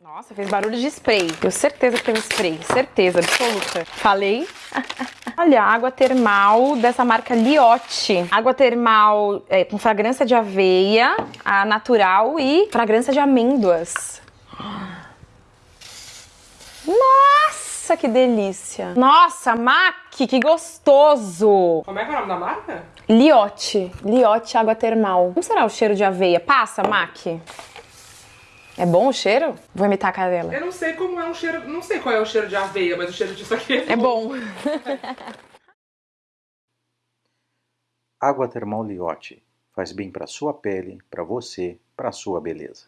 Nossa, fez barulho de spray. Tenho certeza que teve spray. Certeza, absoluta. Falei? Olha, água termal dessa marca Liotte. Água termal é, com fragrância de aveia, a natural e fragrância de amêndoas. Nossa, que delícia. Nossa, Mac, que gostoso. Como é que é o nome da marca? Liotte. Liotte água termal. Como será o cheiro de aveia? Passa, Mac. É bom o cheiro? Vou imitar a cara dela. Eu não sei como é um cheiro. Não sei qual é o cheiro de aveia, mas o cheiro disso aqui é É bom. Água termal Liotte. Faz bem para sua pele, para você, para sua beleza.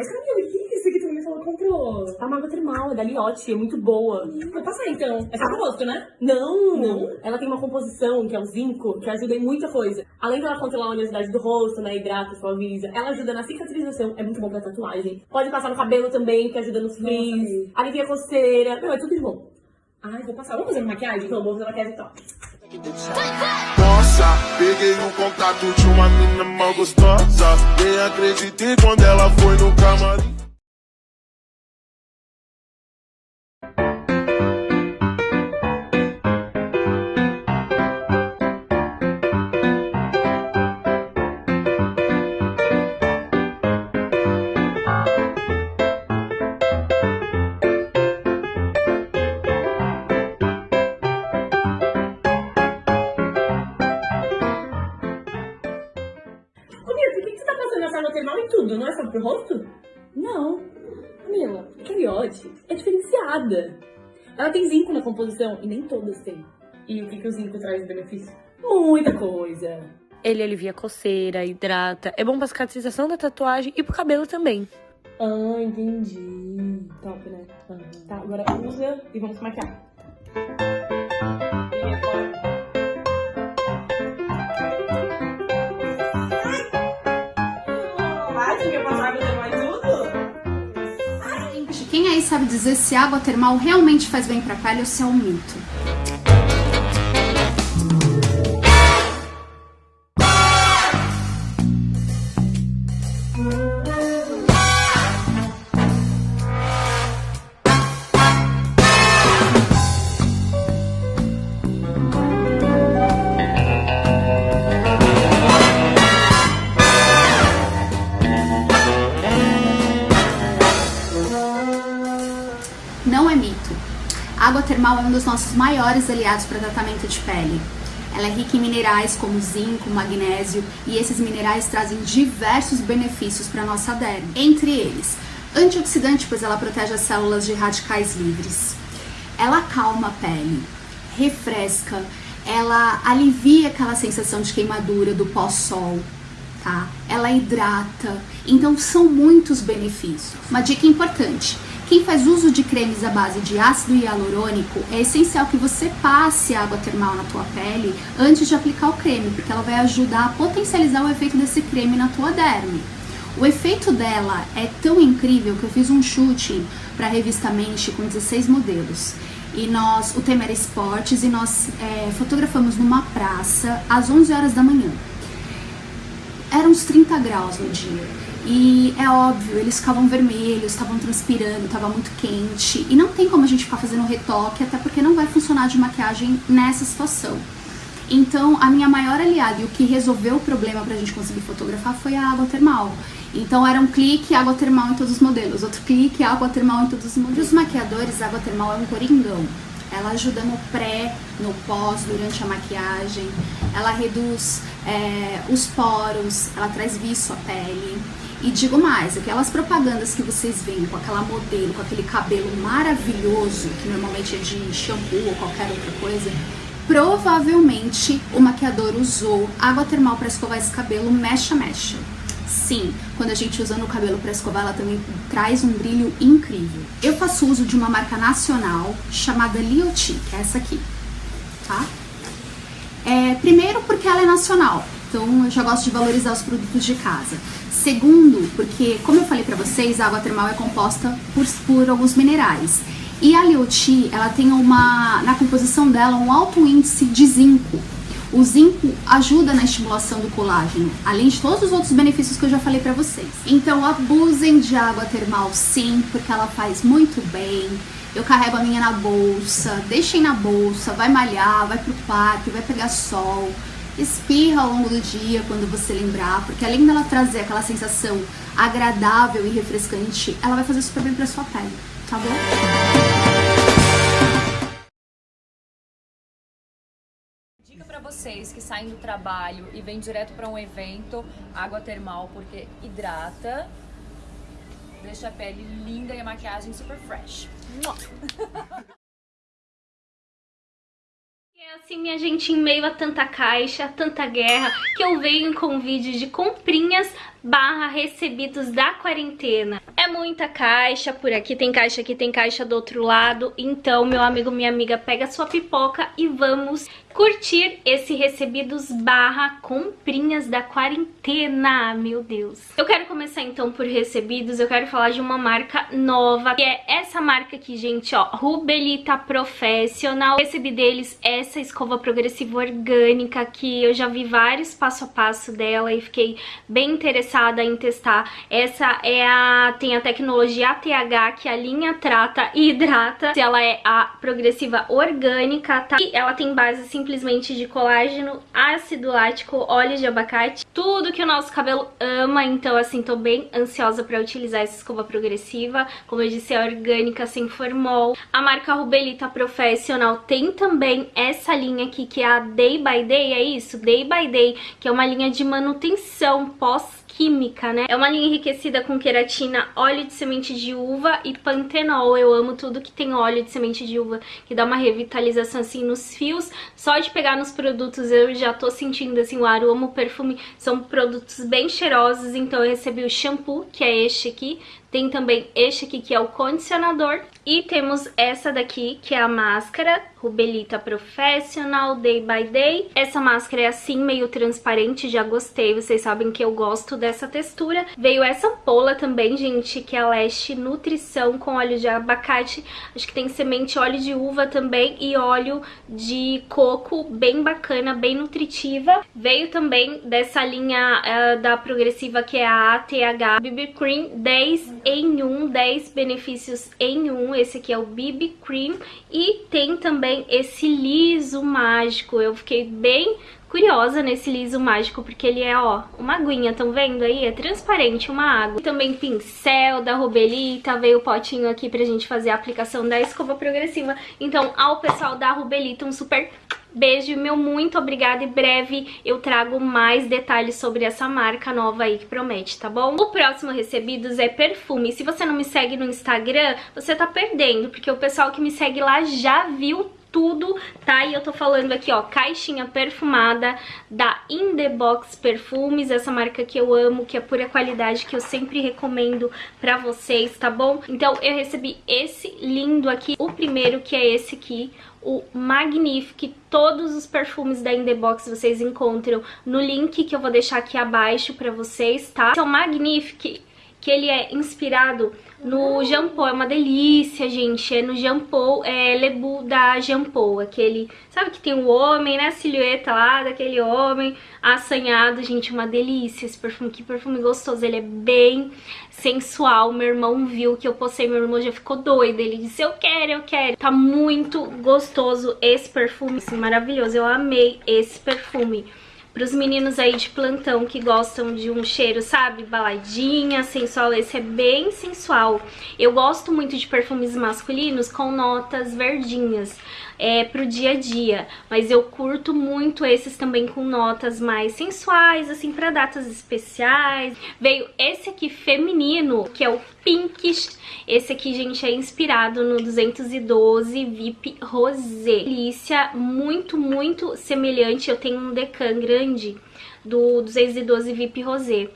Ai, Camila, o que é isso que tu me falou? Comprou? A água termal, é da Liotte, é muito boa. Vou passar então. É só pro rosto, né? Não, não. Ela tem uma composição, que é o zinco, que ajuda em muita coisa. Além dela controlar a oleosidade do rosto, né, hidrata, suaviza, ela ajuda na cicatrização, é muito bom pra tatuagem. Pode passar no cabelo também, que ajuda nos frizz, alivia a coceira. Meu, é tudo de bom. Ai, vou passar. Vamos fazer uma maquiagem? Então, vou fazer maquiagem então. Peguei o contato de uma menina mal gostosa. Nem acreditei quando ela foi no camarim. Essa água termal em tudo? Não é só pro rosto? Não. Camila, a Cariote é diferenciada. Ela tem zinco na composição e nem todas têm. E o que, que o zinco traz de benefício? Muita coisa. Ele alivia a coceira, hidrata, é bom pra cicatrização da tatuagem e pro cabelo também. Ah, entendi. Top, né? Tá, agora usa e vamos maquiar. Vai, Sabe dizer se água termal realmente faz bem pra pele ou se é um mito? É um dos nossos maiores aliados para tratamento de pele. Ela é rica em minerais como zinco, magnésio e esses minerais trazem diversos benefícios para nossa derme. Entre eles, antioxidante, pois ela protege as células de radicais livres. Ela acalma a pele, refresca, ela alivia aquela sensação de queimadura do pós-sol, tá? Ela hidrata, então são muitos benefícios. Uma dica importante: quem faz uso de cremes à base de ácido hialurônico, é essencial que você passe água termal na tua pele antes de aplicar o creme, porque ela vai ajudar a potencializar o efeito desse creme na tua derme. O efeito dela é tão incrível que eu fiz um shooting para a revista Mente com 16 modelos. E nós, o tema era esportes, e nós é, fotografamos numa praça às 11 horas da manhã. Eram uns 30 graus no dia. E é óbvio, eles ficavam vermelhos, estavam transpirando, estava muito quente. E não tem como a gente ficar fazendo retoque, até porque não vai funcionar de maquiagem nessa situação. Então, a minha maior aliada e o que resolveu o problema pra gente conseguir fotografar foi a água termal. Então, era um clique, água termal em todos os modelos, outro clique, água termal em todos os modelos. Os maquiadores, água termal é um coringão. Ela ajuda no pré, no pós, durante a maquiagem. Ela reduz é, os poros, ela traz viço à pele. E digo mais, aquelas propagandas que vocês veem com aquela modelo, com aquele cabelo maravilhoso, que normalmente é de shampoo ou qualquer outra coisa, provavelmente o maquiador usou água termal para escovar esse cabelo mecha mecha. Sim, quando a gente usa no cabelo para escovar, ela também traz um brilho incrível. Eu faço uso de uma marca nacional chamada Lioti, que é essa aqui, tá? É, primeiro porque ela é nacional. Então eu já gosto de valorizar os produtos de casa. Segundo, porque como eu falei pra vocês, a água termal é composta por, por alguns minerais. E a Lioti, ela tem uma, na composição dela, um alto índice de zinco. O zinco ajuda na estimulação do colágeno, além de todos os outros benefícios que eu já falei pra vocês. Então abusem de água termal sim, porque ela faz muito bem. Eu carrego a minha na bolsa, deixem na bolsa, vai malhar, vai pro parque, vai pegar sol. Espirra ao longo do dia quando você lembrar, porque além dela trazer aquela sensação agradável e refrescante, ela vai fazer super bem pra sua pele, tá bom? Dica pra vocês que saem do trabalho e vêm direto pra um evento, água termal, porque hidrata, deixa a pele linda e a maquiagem super fresh. É assim, minha gente, em meio a tanta caixa, tanta guerra, que eu venho com vídeo de comprinhas barra recebidos da quarentena. É muita caixa, por aqui tem caixa, aqui tem caixa do outro lado. Então, meu amigo, minha amiga, pega sua pipoca e vamos curtir esse recebidos barra comprinhas da quarentena, meu Deus. Eu quero começar então por recebidos, eu quero falar de uma marca nova, que é essa marca aqui, gente, ó, Rubelita Professional. Recebi deles essa escova progressiva orgânica, que eu já vi vários passo a passo dela e fiquei bem interessada em testar. Essa é a, tem a tecnologia ATH, que a linha trata e hidrata. Ela é a progressiva orgânica, tá? E ela tem base, simplesmente de colágeno, ácido lático, óleo de abacate, tudo que o nosso cabelo ama, então assim, tô bem ansiosa pra utilizar essa escova progressiva, como eu disse, é orgânica, sem formol. A marca Rubelita Professional tem também essa linha aqui, que é a Day by Day, é isso? Day by Day, que é uma linha de manutenção pós química, né? É uma linha enriquecida com queratina, óleo de semente de uva e pantenol. Eu amo tudo que tem óleo de semente de uva, que dá uma revitalização assim nos fios. Só de pegar nos produtos eu já tô sentindo assim o aroma, o perfume. São produtos bem cheirosos, então eu recebi o shampoo, que é este aqui. Tem também este aqui, que é o condicionador. E temos essa daqui, que é a máscara Rubelita Professional Day by Day. Essa máscara é assim, meio transparente, já gostei. Vocês sabem que eu gosto dessa textura. Veio essa ampola também, gente, que é a Leste Nutrição com óleo de abacate. Acho que tem semente, óleo de uva também e óleo de coco, bem bacana, bem nutritiva. Veio também dessa linha uh, da Progressiva, que é a ATH BB Cream 10 em 1, 10 benefícios em 1. Esse aqui é o BB Cream. E tem também esse liso mágico. Eu fiquei bem curiosa nesse liso mágico, porque ele é, ó, uma aguinha, estão vendo aí? É transparente, uma água. E também pincel da Rubelita, veio o potinho aqui pra gente fazer a aplicação da escova progressiva. Então, ao pessoal da Rubelita, um super Beijo, meu muito obrigada e breve eu trago mais detalhes sobre essa marca nova aí que promete, tá bom? O próximo recebidos é perfume. Se você não me segue no Instagram, você tá perdendo, porque o pessoal que me segue lá já viu tudo, tá? E eu tô falando aqui, ó, caixinha perfumada da In The Box Perfumes, essa marca que eu amo, que é pura qualidade, que eu sempre recomendo pra vocês, tá bom? Então eu recebi esse lindo aqui, o primeiro que é esse aqui, o Magnifique, todos os perfumes da In The Box vocês encontram no link que eu vou deixar aqui abaixo pra vocês, tá? Então, Magnifique, que ele é inspirado no Jampou, é uma delícia, gente. É no Jampou, é Lebu da Jampou, aquele... Sabe que tem o um homem, né? A silhueta lá daquele homem assanhado, gente, uma delícia esse perfume. Que perfume gostoso, ele é bem sensual. Meu irmão viu que eu postei, meu irmão já ficou doido. Ele disse, eu quero, eu quero. Tá muito gostoso esse perfume, assim, maravilhoso. Eu amei esse perfume. Para os meninos aí de plantão que gostam de um cheiro, sabe? Baladinha, sensual, esse é bem sensual. Eu gosto muito de perfumes masculinos com notas verdinhas é, pro dia a dia. Mas eu curto muito esses também com notas mais sensuais, assim, pra datas especiais. Veio esse aqui feminino, que é o Pinkish. Esse aqui, gente, é inspirado no 212 VIP Rosé. Delícia, muito, muito semelhante. Eu tenho um decan grande do 212 VIP Rosé.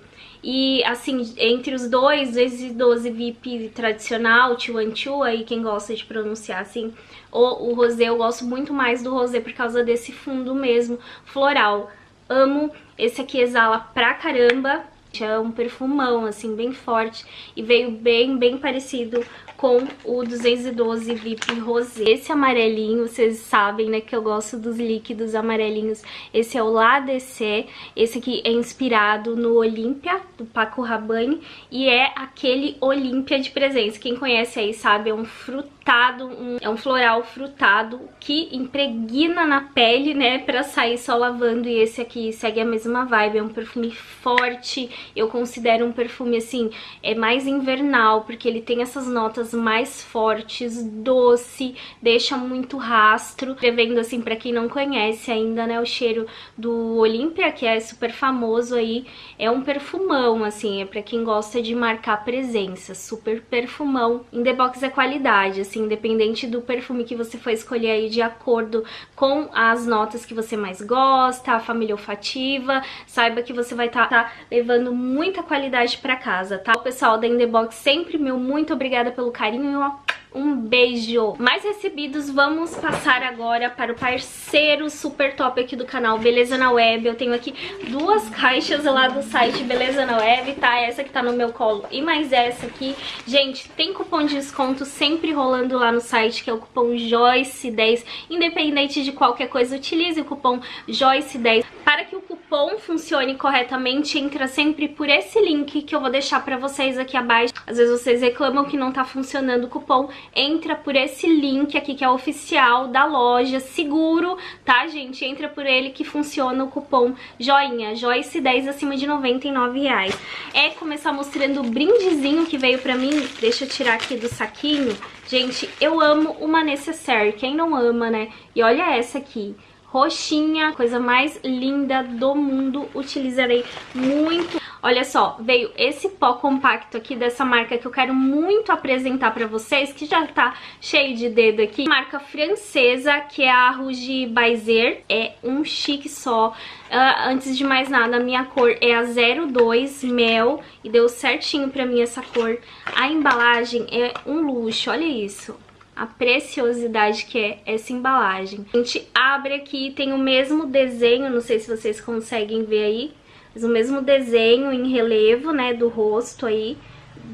E, assim, entre os dois, 212 VIP tradicional, Chuanchu, aí quem gosta de pronunciar assim, o, o rosé, eu gosto muito mais do rosé por causa desse fundo mesmo, floral. amo. Esse aqui exala pra caramba. É um perfumão, assim, bem forte. E veio bem, bem parecido com o 212 VIP Rosé. Esse amarelinho, vocês sabem, né, que eu gosto dos líquidos amarelinhos. Esse é o La DC. Esse aqui é inspirado no Olímpia, do Paco Rabanne. E é aquele Olímpia de presença. Quem conhece aí sabe, é um frutado, um, é um floral frutado que impregna na pele, né, pra sair só lavando. E esse aqui segue a mesma vibe, é um perfume forte. Eu considero um perfume, assim, é mais invernal, porque ele tem essas notas mais fortes, doce, deixa muito rastro. Devendo assim, pra quem não conhece ainda, né, o cheiro do Olympia, que é super famoso aí, é um perfumão, assim, é pra quem gosta de marcar presença, super perfumão. In The Box é qualidade, assim, independente do perfume que você for escolher aí de acordo com as notas que você mais gosta, a família olfativa, saiba que você vai estar tá, tá levando muita qualidade pra casa, tá? O pessoal da In The Box sempre, meu, muito obrigada pelo carinho, ó. Um beijo! Mais recebidos, vamos passar agora para o parceiro super top aqui do canal, Beleza na Web. Eu tenho aqui duas caixas lá do site Beleza na Web, tá? Essa que tá no meu colo e mais essa aqui. Gente, tem cupom de desconto sempre rolando lá no site, que é o cupom JOYCE10. Independente de qualquer coisa, utilize o cupom JOYCE10. Para que o cupom funcione corretamente, entra sempre por esse link que eu vou deixar pra vocês aqui abaixo. Às vezes vocês reclamam que não tá funcionando o cupom entra por esse link aqui que é oficial da loja, seguro, tá, gente? Entra por ele que funciona o cupom joinha, Joyce10 acima de 99 reais. É começar mostrando o brindezinho que veio pra mim, deixa eu tirar aqui do saquinho. Gente, eu amo uma necessaire, quem não ama, né? E olha essa aqui, roxinha, coisa mais linda do mundo, utilizarei muito. Olha só, veio esse pó compacto aqui dessa marca que eu quero muito apresentar pra vocês, que já tá cheio de dedo aqui. Marca francesa, que é a Rouge Baiser, é um chique só. Uh, antes de mais nada, a minha cor é a 02 Mel e deu certinho pra mim essa cor. A embalagem é um luxo, olha isso a preciosidade que é essa embalagem. A gente abre aqui, tem o mesmo desenho, não sei se vocês conseguem ver aí, mas o mesmo desenho em relevo, né, do rosto aí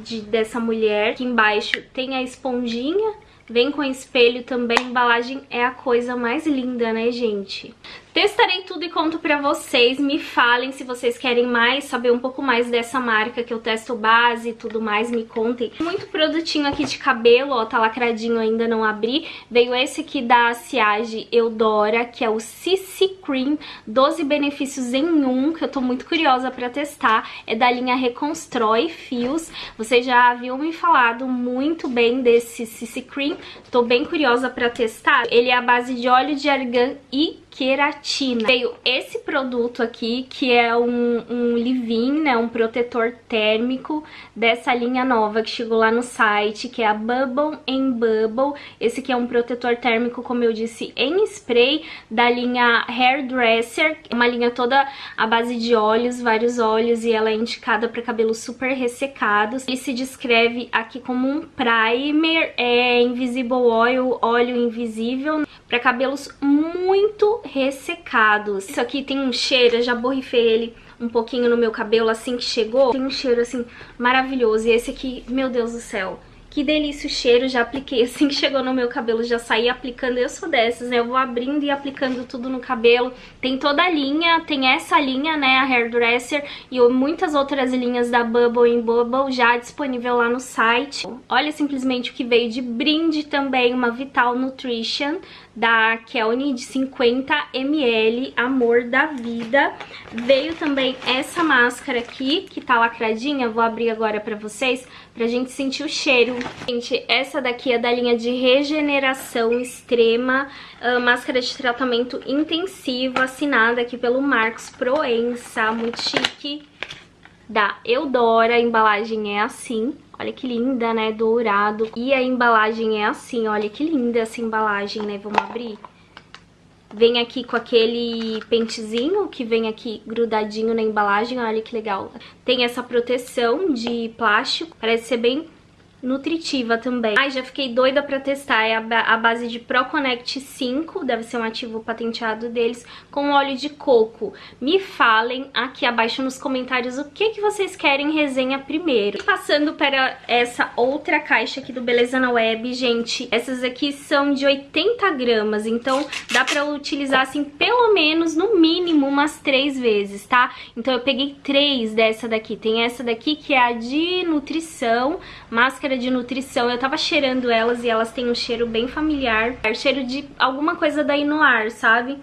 de, dessa mulher. Aqui embaixo tem a esponjinha, vem com espelho também, a embalagem é a coisa mais linda, né, gente? Testarei tudo e conto pra vocês, me falem se vocês querem mais, saber um pouco mais dessa marca que eu testo base e tudo mais, me contem. Muito produtinho aqui de cabelo, ó, tá lacradinho, ainda não abri. Veio esse aqui da Ciage Eudora, que é o CC Cream, 12 benefícios em um, que eu tô muito curiosa pra testar. É da linha Reconstrói Fios, vocês já haviam me falado muito bem desse CC Cream, tô bem curiosa pra testar. Ele é a base de óleo de argan e queratina. Veio esse produto aqui, que é um, um leave-in, né, um protetor térmico dessa linha nova que chegou lá no site, que é a Bubble em Bubble. Esse aqui é um protetor térmico, como eu disse, em spray, da linha Hairdresser, uma linha toda à base de óleos, vários óleos, e ela é indicada para cabelos super ressecados. Ele se descreve aqui como um primer, é invisible oil, óleo invisível, para cabelos muito ressecados. Isso aqui tem um cheiro, eu já borrifei ele um pouquinho no meu cabelo assim que chegou. Tem um cheiro assim maravilhoso. E esse aqui, meu Deus do céu, que delícia o cheiro, já apliquei assim que chegou no meu cabelo, já saí aplicando, eu sou dessas, né? Eu vou abrindo e aplicando tudo no cabelo. Tem toda a linha, tem essa linha, né, a Hairdresser, e muitas outras linhas da Bubble em Bubble já disponível lá no site. Olha simplesmente o que veio de brinde também, uma Vital Nutrition da Kelny de 50ml, Amor da Vida. Veio também essa máscara aqui, que tá lacradinha, vou abrir agora pra vocês, pra gente sentir o cheiro. Gente, essa daqui é da linha de regeneração extrema, uh, máscara de tratamento intensivo, assinada aqui pelo Marcos Proença, muito chique. Da Eudora, a embalagem é assim. Olha que linda, né? Dourado. E a embalagem é assim, olha que linda essa embalagem, né? Vamos abrir? Vem aqui com aquele pentezinho que vem aqui grudadinho na embalagem, olha que legal. Tem essa proteção de plástico, parece ser bem nutritiva também. Ai, já fiquei doida pra testar, é a, base de ProConnect 5, deve ser um ativo patenteado deles, com óleo de coco. Me falem aqui abaixo nos comentários o que, que vocês querem resenha primeiro. E passando para essa outra caixa aqui do Beleza na Web, gente, essas aqui são de 80 gramas, então dá pra utilizar assim pelo menos, no mínimo, umas três vezes, tá? Então eu peguei três dessa daqui, tem essa daqui que é a de nutrição, máscara máscara de nutrição. Eu tava cheirando elas e elas têm um cheiro bem familiar. É cheiro de alguma coisa da Inuar, sabe?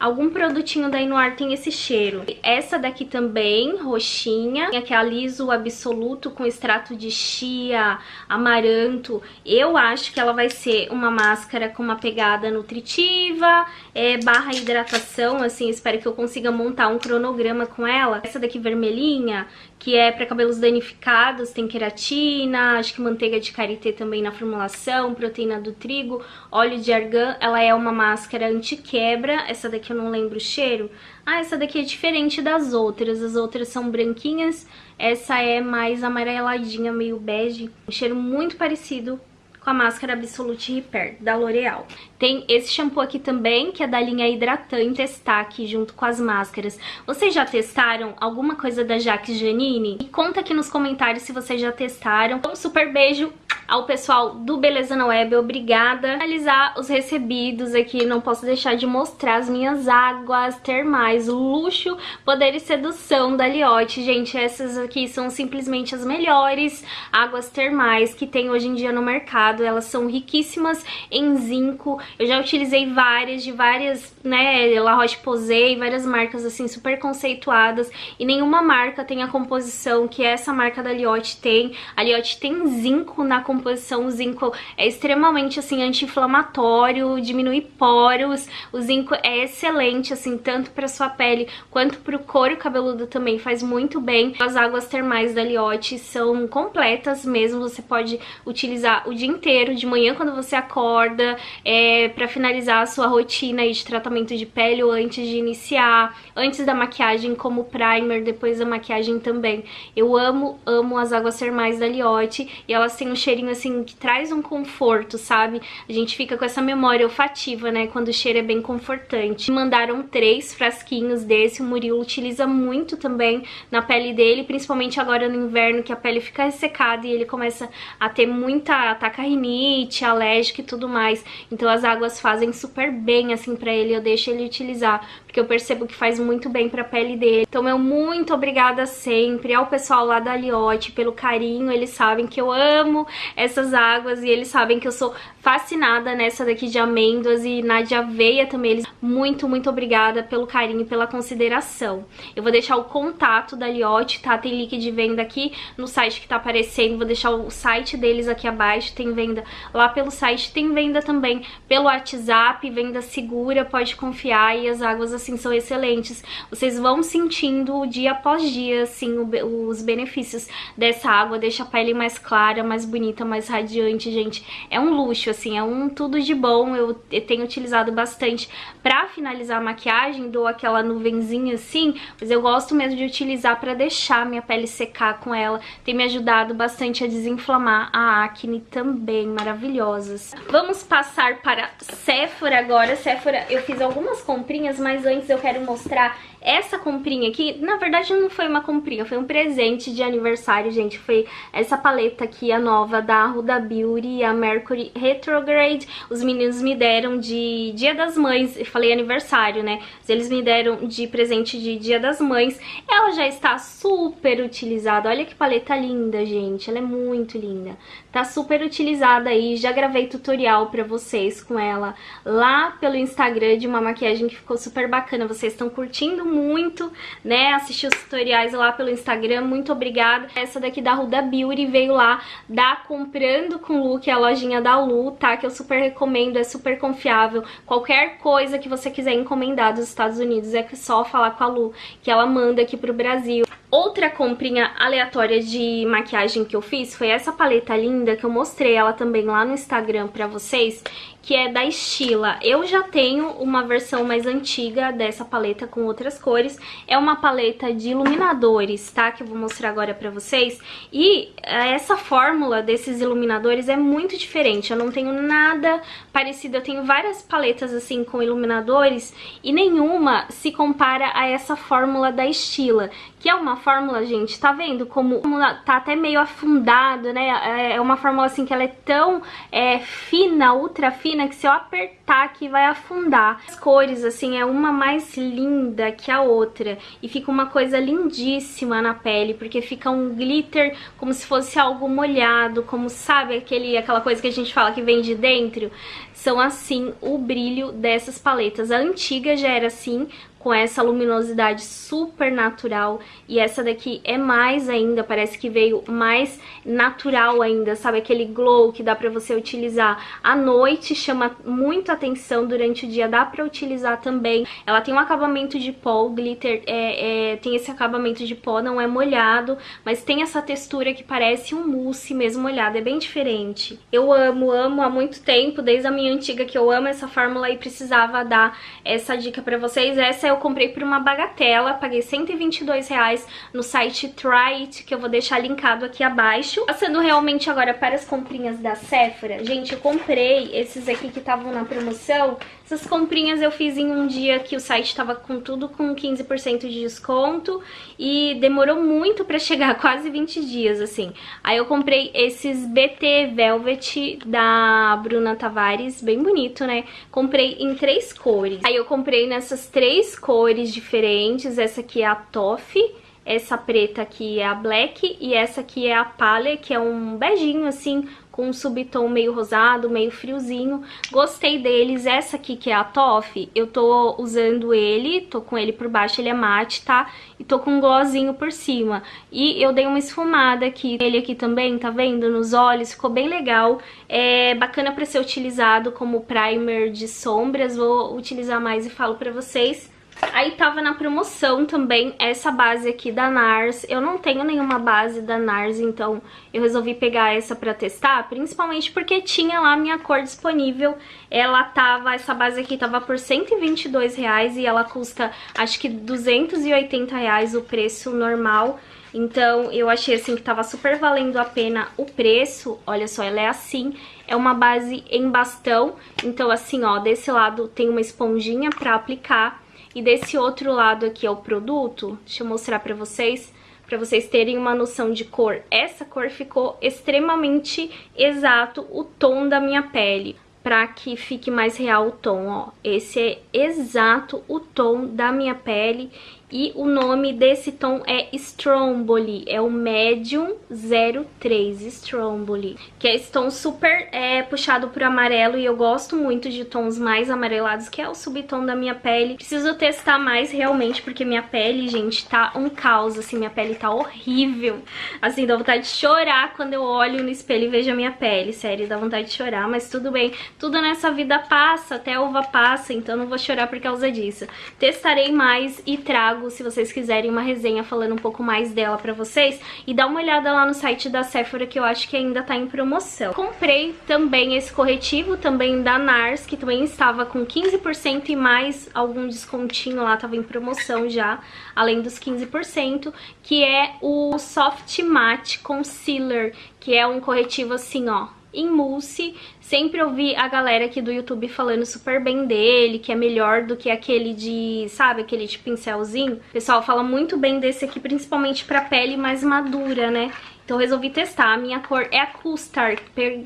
Algum produtinho da Inuar tem esse cheiro. Essa daqui também, roxinha, que é a Liso Absoluto com extrato de chia, amaranto. Eu acho que ela vai ser uma máscara com uma pegada nutritiva, é, barra hidratação, assim, espero que eu consiga montar um cronograma com ela. Essa daqui vermelhinha, que é para cabelos danificados, tem queratina, acho que manteiga de karité também na formulação, proteína do trigo, óleo de argan, ela é uma máscara anti-quebra, essa daqui eu não lembro o cheiro. Ah, essa daqui é diferente das outras, as outras são branquinhas, essa é mais amareladinha, meio bege, um cheiro muito parecido com a máscara Absolute Repair da L'Oreal. Tem esse shampoo aqui também, que é da linha hidratante Destaque, junto com as máscaras. Vocês já testaram alguma coisa da Jaque Janine? E conta aqui nos comentários se vocês já testaram. Um super beijo ao pessoal do Beleza na Web, obrigada. Finalizar os recebidos aqui, não posso deixar de mostrar as minhas águas termais, luxo, poder e sedução da Liotte. Gente, essas aqui são simplesmente as melhores águas termais que tem hoje em dia no mercado. Elas são riquíssimas em zinco, eu já utilizei várias, de várias, né, La Roche-Posay, várias marcas assim super conceituadas e nenhuma marca tem a composição que essa marca da Liotte tem. A Liotte tem zinco na composição, o zinco é extremamente assim anti-inflamatório, diminui poros, o zinco é excelente assim, tanto para sua pele quanto para o couro cabeludo também, faz muito bem. As águas termais da Liotte são completas mesmo, você pode utilizar o dia inteiro, de manhã quando você acorda, é, para finalizar a sua rotina de tratamento de pele ou antes de iniciar, antes da maquiagem como primer, depois da maquiagem também. Eu amo, amo as águas termais da Liotte e elas têm um cheirinho assim que traz um conforto, sabe? A gente fica com essa memória olfativa, né, quando o cheiro é bem confortante. Mandaram três frasquinhos desse, o Murilo utiliza muito também na pele dele, principalmente agora no inverno que a pele fica ressecada e ele começa a ter muita ataca rinite, alérgica e tudo mais. Então as águas fazem super bem, assim, pra ele, eu deixo ele utilizar, porque eu percebo que faz muito bem pra pele dele. Então, meu muito obrigada sempre ao pessoal lá da Liotte pelo carinho, eles sabem que eu amo essas águas e eles sabem que eu sou fascinada nessa daqui de amêndoas e na de aveia também. Eles muito, muito obrigada pelo carinho e pela consideração. Eu vou deixar o contato da Liotte, tá? Tem link de venda aqui no site que tá aparecendo, vou deixar o site deles aqui abaixo, tem venda lá pelo site, tem venda também pelo WhatsApp, venda segura, pode confiar e as águas assim são excelentes. Vocês vão sentindo dia após dia assim o, os benefícios dessa água, deixa a pele mais clara, mais bonita, mais radiante, gente. É um luxo, assim, é um tudo de bom. Eu, eu tenho utilizado bastante pra finalizar a maquiagem, dou aquela nuvenzinha assim, mas eu gosto mesmo de utilizar pra deixar minha pele secar com ela. Tem me ajudado bastante a desinflamar a acne também, maravilhosas. Vamos passar para Sephora agora. Sephora, eu fiz algumas comprinhas, mas antes eu quero mostrar essa comprinha aqui, na verdade não foi uma comprinha, foi um presente de aniversário, gente. Foi essa paleta aqui, a nova da Huda Beauty, a Mercury Retrograde. Os meninos me deram de Dia das Mães, eu falei aniversário, né? Eles me deram de presente de Dia das Mães. Ela já está super utilizada. Olha que paleta linda, gente. Ela é muito linda. Tá super utilizada aí. Já gravei tutorial pra vocês com ela lá pelo Instagram de uma maquiagem que ficou super bacana. Vocês estão curtindo muito, né, assistir os tutoriais lá pelo Instagram, muito obrigada. Essa daqui da Ruda Beauty veio lá da Comprando com Look, a lojinha da Lu, tá, que eu super recomendo, é super confiável. Qualquer coisa que você quiser encomendar dos Estados Unidos, é só falar com a Lu, que ela manda aqui pro Brasil. Outra comprinha aleatória de maquiagem que eu fiz foi essa paleta linda, que eu mostrei ela também lá no Instagram pra vocês, que é da Estila. Eu já tenho uma versão mais antiga dessa paleta com outras cores. É uma paleta de iluminadores, tá? Que eu vou mostrar agora pra vocês. E eh, essa fórmula desses iluminadores é muito diferente. Eu não tenho nada parecido. Eu tenho várias paletas assim com iluminadores e nenhuma se compara a essa fórmula da Estila. Que é uma fórmula, gente, tá vendo como tá até meio afundado, né? É uma fórmula assim que ela é tão é, fina, ultra fina, que se eu apertar aqui vai afundar. As cores, assim, é uma mais linda que a outra. E fica uma coisa lindíssima na pele, porque fica um glitter como se fosse algo molhado, como sabe aquele, aquela coisa que a gente fala que vem de dentro? São assim o brilho dessas paletas. A antiga já era assim, com essa luminosidade super natural e essa daqui é mais ainda, parece que veio mais natural ainda, sabe? Aquele glow que dá pra você utilizar à noite, chama muito atenção, durante o dia dá pra utilizar também. Ela tem um acabamento de pó, o glitter é, é, tem esse acabamento de pó, não é molhado, mas tem essa textura que parece um mousse mesmo molhado, é bem diferente. Eu amo, amo há muito tempo, desde a minha antiga que eu amo essa fórmula e precisava dar essa dica pra vocês. Essa é eu comprei por uma bagatela, paguei 122 reais no site Try It, que eu vou deixar linkado aqui abaixo. Passando realmente agora para as comprinhas da Sephora, gente, eu comprei esses aqui que estavam na promoção, essas comprinhas eu fiz em um dia que o site estava com tudo com 15% de desconto e demorou muito pra chegar, quase 20 dias, assim. Aí eu comprei esses BT Velvet da Bruna Tavares, bem bonito, né? Comprei em três cores. Aí eu comprei nessas três cores diferentes, essa aqui é a Toffee, essa preta aqui é a Black e essa aqui é a Palha, que é um beijinho assim, com um subtom meio rosado, meio friozinho. Gostei deles. Essa aqui, que é a Toff, eu tô usando ele, tô com ele por baixo, ele é mate, tá? E tô com um glossinho por cima. E eu dei uma esfumada aqui. Ele aqui também, tá vendo? Nos olhos, ficou bem legal. É bacana pra ser utilizado como primer de sombras. Vou utilizar mais e falo pra vocês. Aí tava na promoção também essa base aqui da NARS. Eu não tenho nenhuma base da NARS, então eu resolvi pegar essa pra testar, principalmente porque tinha lá minha cor disponível. Ela tava, essa base aqui tava por 122 reais e ela custa acho que 280 reais o preço normal. Então eu achei assim que tava super valendo a pena o preço. Olha só, ela é assim, é uma base em bastão. Então assim, ó, desse lado tem uma esponjinha pra aplicar e desse outro lado aqui é o produto, deixa eu mostrar pra vocês, pra vocês terem uma noção de cor. Essa cor ficou extremamente exato o tom da minha pele pra que fique mais real o tom, ó. Esse é exato o tom da minha pele e o nome desse tom é Stromboli, é o Medium 03 Stromboli, que é esse tom super é, puxado por amarelo e eu gosto muito de tons mais amarelados, que é o subtom da minha pele. Preciso testar mais realmente, porque minha pele, gente, tá um caos, assim, minha pele tá horrível. Assim, dá vontade de chorar quando eu olho no espelho e vejo a minha pele, sério, dá vontade de chorar, mas tudo bem. Tudo nessa vida passa, até uva passa, então não vou chorar por causa disso. Testarei mais e trago se vocês quiserem, uma resenha falando um pouco mais dela pra vocês. E dá uma olhada lá no site da Sephora, que eu acho que ainda tá em promoção. Comprei também esse corretivo, também da NARS, que também estava com 15% e mais algum descontinho lá, tava em promoção já, além dos 15%, que é o Soft Matte Concealer, que é um corretivo assim, ó, em mousse. Sempre ouvi a galera aqui do YouTube falando super bem dele, que é melhor do que aquele de, sabe, aquele de pincelzinho. O pessoal fala muito bem desse aqui, principalmente pra pele mais madura, né? Então resolvi testar. A minha cor é a Custard.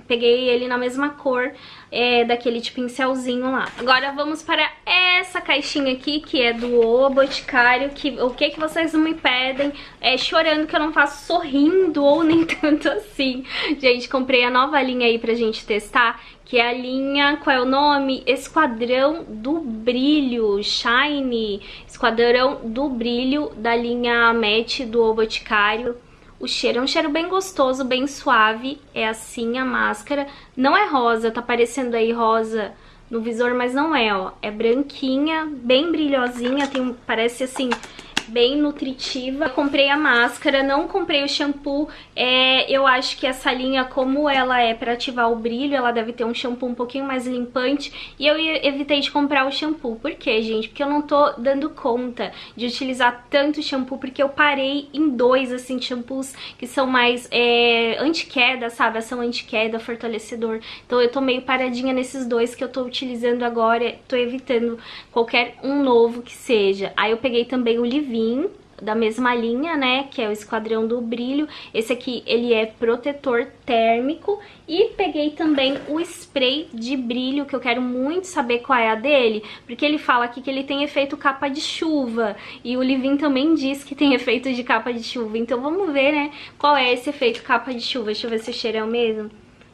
Peguei ele na mesma cor é, daquele de pincelzinho lá. Agora vamos para essa caixinha aqui, que é do O Boticário. Que, o que, que vocês me pedem? É chorando que eu não faço sorrindo ou nem tanto assim. Gente, comprei a nova linha aí pra gente testar. Que é a linha, qual é o nome? Esquadrão do Brilho, Shine. Esquadrão do Brilho da linha Match do O Boticário. O cheiro é um cheiro bem gostoso, bem suave. É assim a máscara. Não é rosa, tá parecendo aí rosa no visor, mas não é, ó. É branquinha, bem brilhosinha, tem, parece assim, bem nutritiva. Eu comprei a máscara, não comprei o shampoo. É, eu acho que essa linha, como ela é para ativar o brilho, ela deve ter um shampoo um pouquinho mais limpante. E eu evitei de comprar o shampoo. Por quê, gente? Porque eu não tô dando conta de utilizar tanto shampoo, porque eu parei em dois, assim, shampoos que são mais é, anti-queda, sabe? Ação anti-queda, fortalecedor. Então eu tô meio paradinha nesses dois que eu tô utilizando agora. Tô evitando qualquer um novo que seja. Aí eu peguei também o Da mesma linha, né, que é o Esquadrão do Brilho. Esse aqui, ele é protetor térmico. E peguei também o spray de brilho, que eu quero muito saber qual é a dele, porque ele fala aqui que ele tem efeito capa de chuva. E o Livin também diz que tem efeito de capa de chuva. Então vamos ver, né, qual é esse efeito capa de chuva. Deixa eu ver se o cheiro é o mesmo.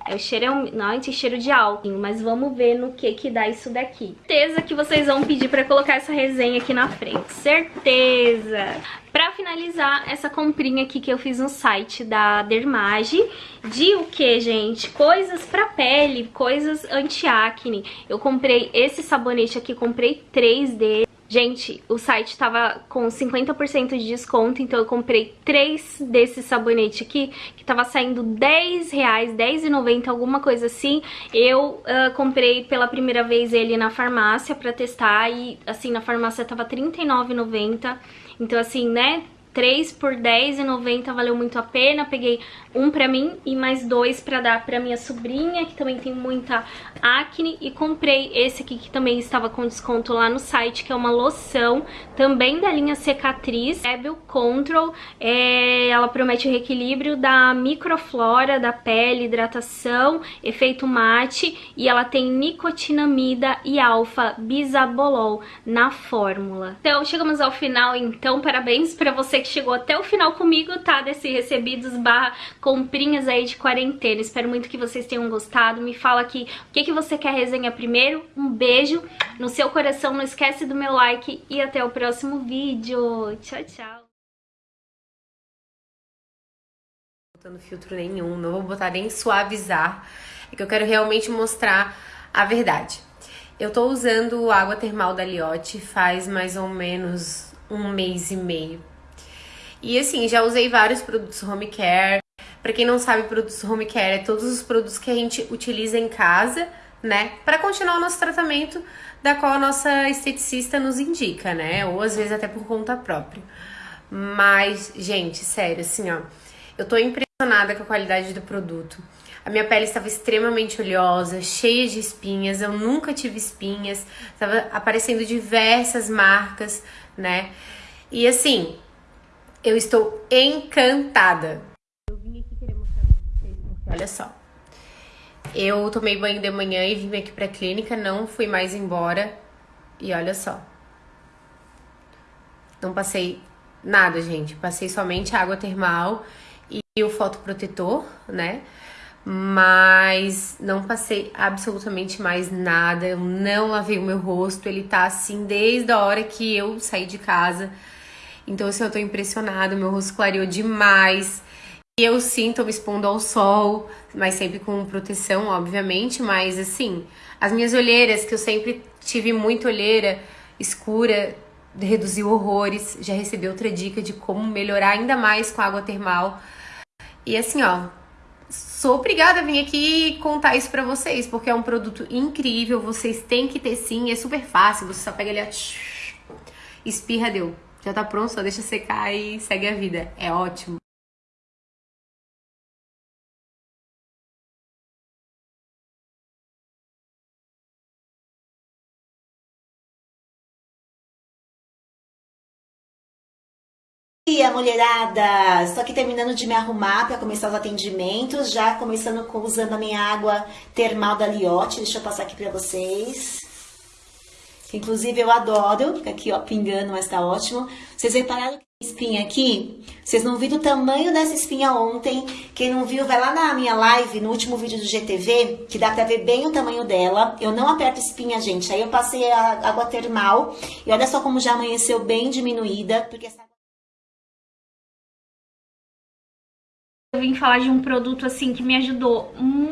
É o cheiro é um, não, esse cheiro de álcool, mas vamos ver no que que dá isso daqui. Certeza que vocês vão pedir pra colocar essa resenha aqui na frente, certeza! Pra finalizar, essa comprinha aqui que eu fiz no site da Dermage, de o que, gente? Coisas pra pele, coisas anti-acne. Eu comprei esse sabonete aqui, comprei três deles. Gente, o site tava com 50% de desconto, então eu comprei três desses sabonetes aqui, que tava saindo 10 reais, 10,90, alguma coisa assim. Eu uh, comprei pela primeira vez ele na farmácia pra testar e, assim, na farmácia tava R$39,90. Então, assim, né, 3 por R$10,90 valeu muito a pena. Peguei um pra mim e mais dois pra dar pra minha sobrinha, que também tem muita acne. E comprei esse aqui que também estava com desconto lá no site, que é uma loção, também da linha Cicatriz, Rebel Control. É, ela promete o reequilíbrio da microflora da pele, hidratação, efeito mate. E ela tem nicotinamida e alfa bisabolol na fórmula. Então, chegamos ao final, então, parabéns pra você que chegou até o final comigo, tá? Desse recebidos barra comprinhas aí de quarentena. Espero muito que vocês tenham gostado. Me fala aqui o que, que você quer resenha primeiro. Um beijo no seu coração. Não esquece do meu like e até o próximo vídeo. Tchau, tchau. botando filtro nenhum, não vou botar nem suavizar, é que eu quero realmente mostrar a verdade. Eu tô usando água termal da Liotte faz mais ou menos um mês e meio. E assim, já usei vários produtos home care. Para quem não sabe, produtos home care é todos os produtos que a gente utiliza em casa, né, para continuar o nosso tratamento da qual a nossa esteticista nos indica, né, ou às vezes até por conta própria. Mas, gente, sério, assim, ó, eu tô impressionada com a qualidade do produto. A minha pele estava extremamente oleosa, cheia de espinhas, eu nunca tive espinhas, estava aparecendo diversas marcas, né? E assim, eu estou encantada. Eu vim aqui querer mostrar pra vocês, porque olha só. Eu tomei banho de manhã e vim aqui pra clínica, não fui mais embora. E olha só. Não passei nada, gente. Passei somente água termal e o fotoprotetor, né? Mas não passei absolutamente mais nada. Eu não lavei o meu rosto. Ele tá assim desde a hora que eu saí de casa. Então, assim, eu tô impressionada, meu rosto clareou demais. E eu sim tô me expondo ao sol, mas sempre com proteção, obviamente. Mas, assim, as minhas olheiras, que eu sempre tive muita olheira escura, reduziu horrores. Já recebi outra dica de como melhorar ainda mais com água termal. E assim, ó, sou obrigada a vir aqui contar isso pra vocês, porque é um produto incrível, vocês têm que ter sim, é super fácil, você só pega ali, ó, espirra, deu. Já tá pronto, só deixa secar e segue a vida. É ótimo. dia, mulherada! Estou aqui terminando de me arrumar para começar os atendimentos, já começando com, usando a minha água termal da Liotte. Deixa eu passar aqui para vocês. Inclusive eu adoro, fica aqui ó, pingando, mas tá ótimo. Vocês repararam que espinha aqui? Vocês não viram o tamanho dessa espinha ontem. Quem não viu, vai lá na minha live, no último vídeo do GTV, que dá pra ver bem o tamanho dela. Eu não aperto espinha, gente. Aí eu passei a água termal e olha só como já amanheceu bem diminuída, porque essa Eu vim falar de um produto assim que me ajudou muito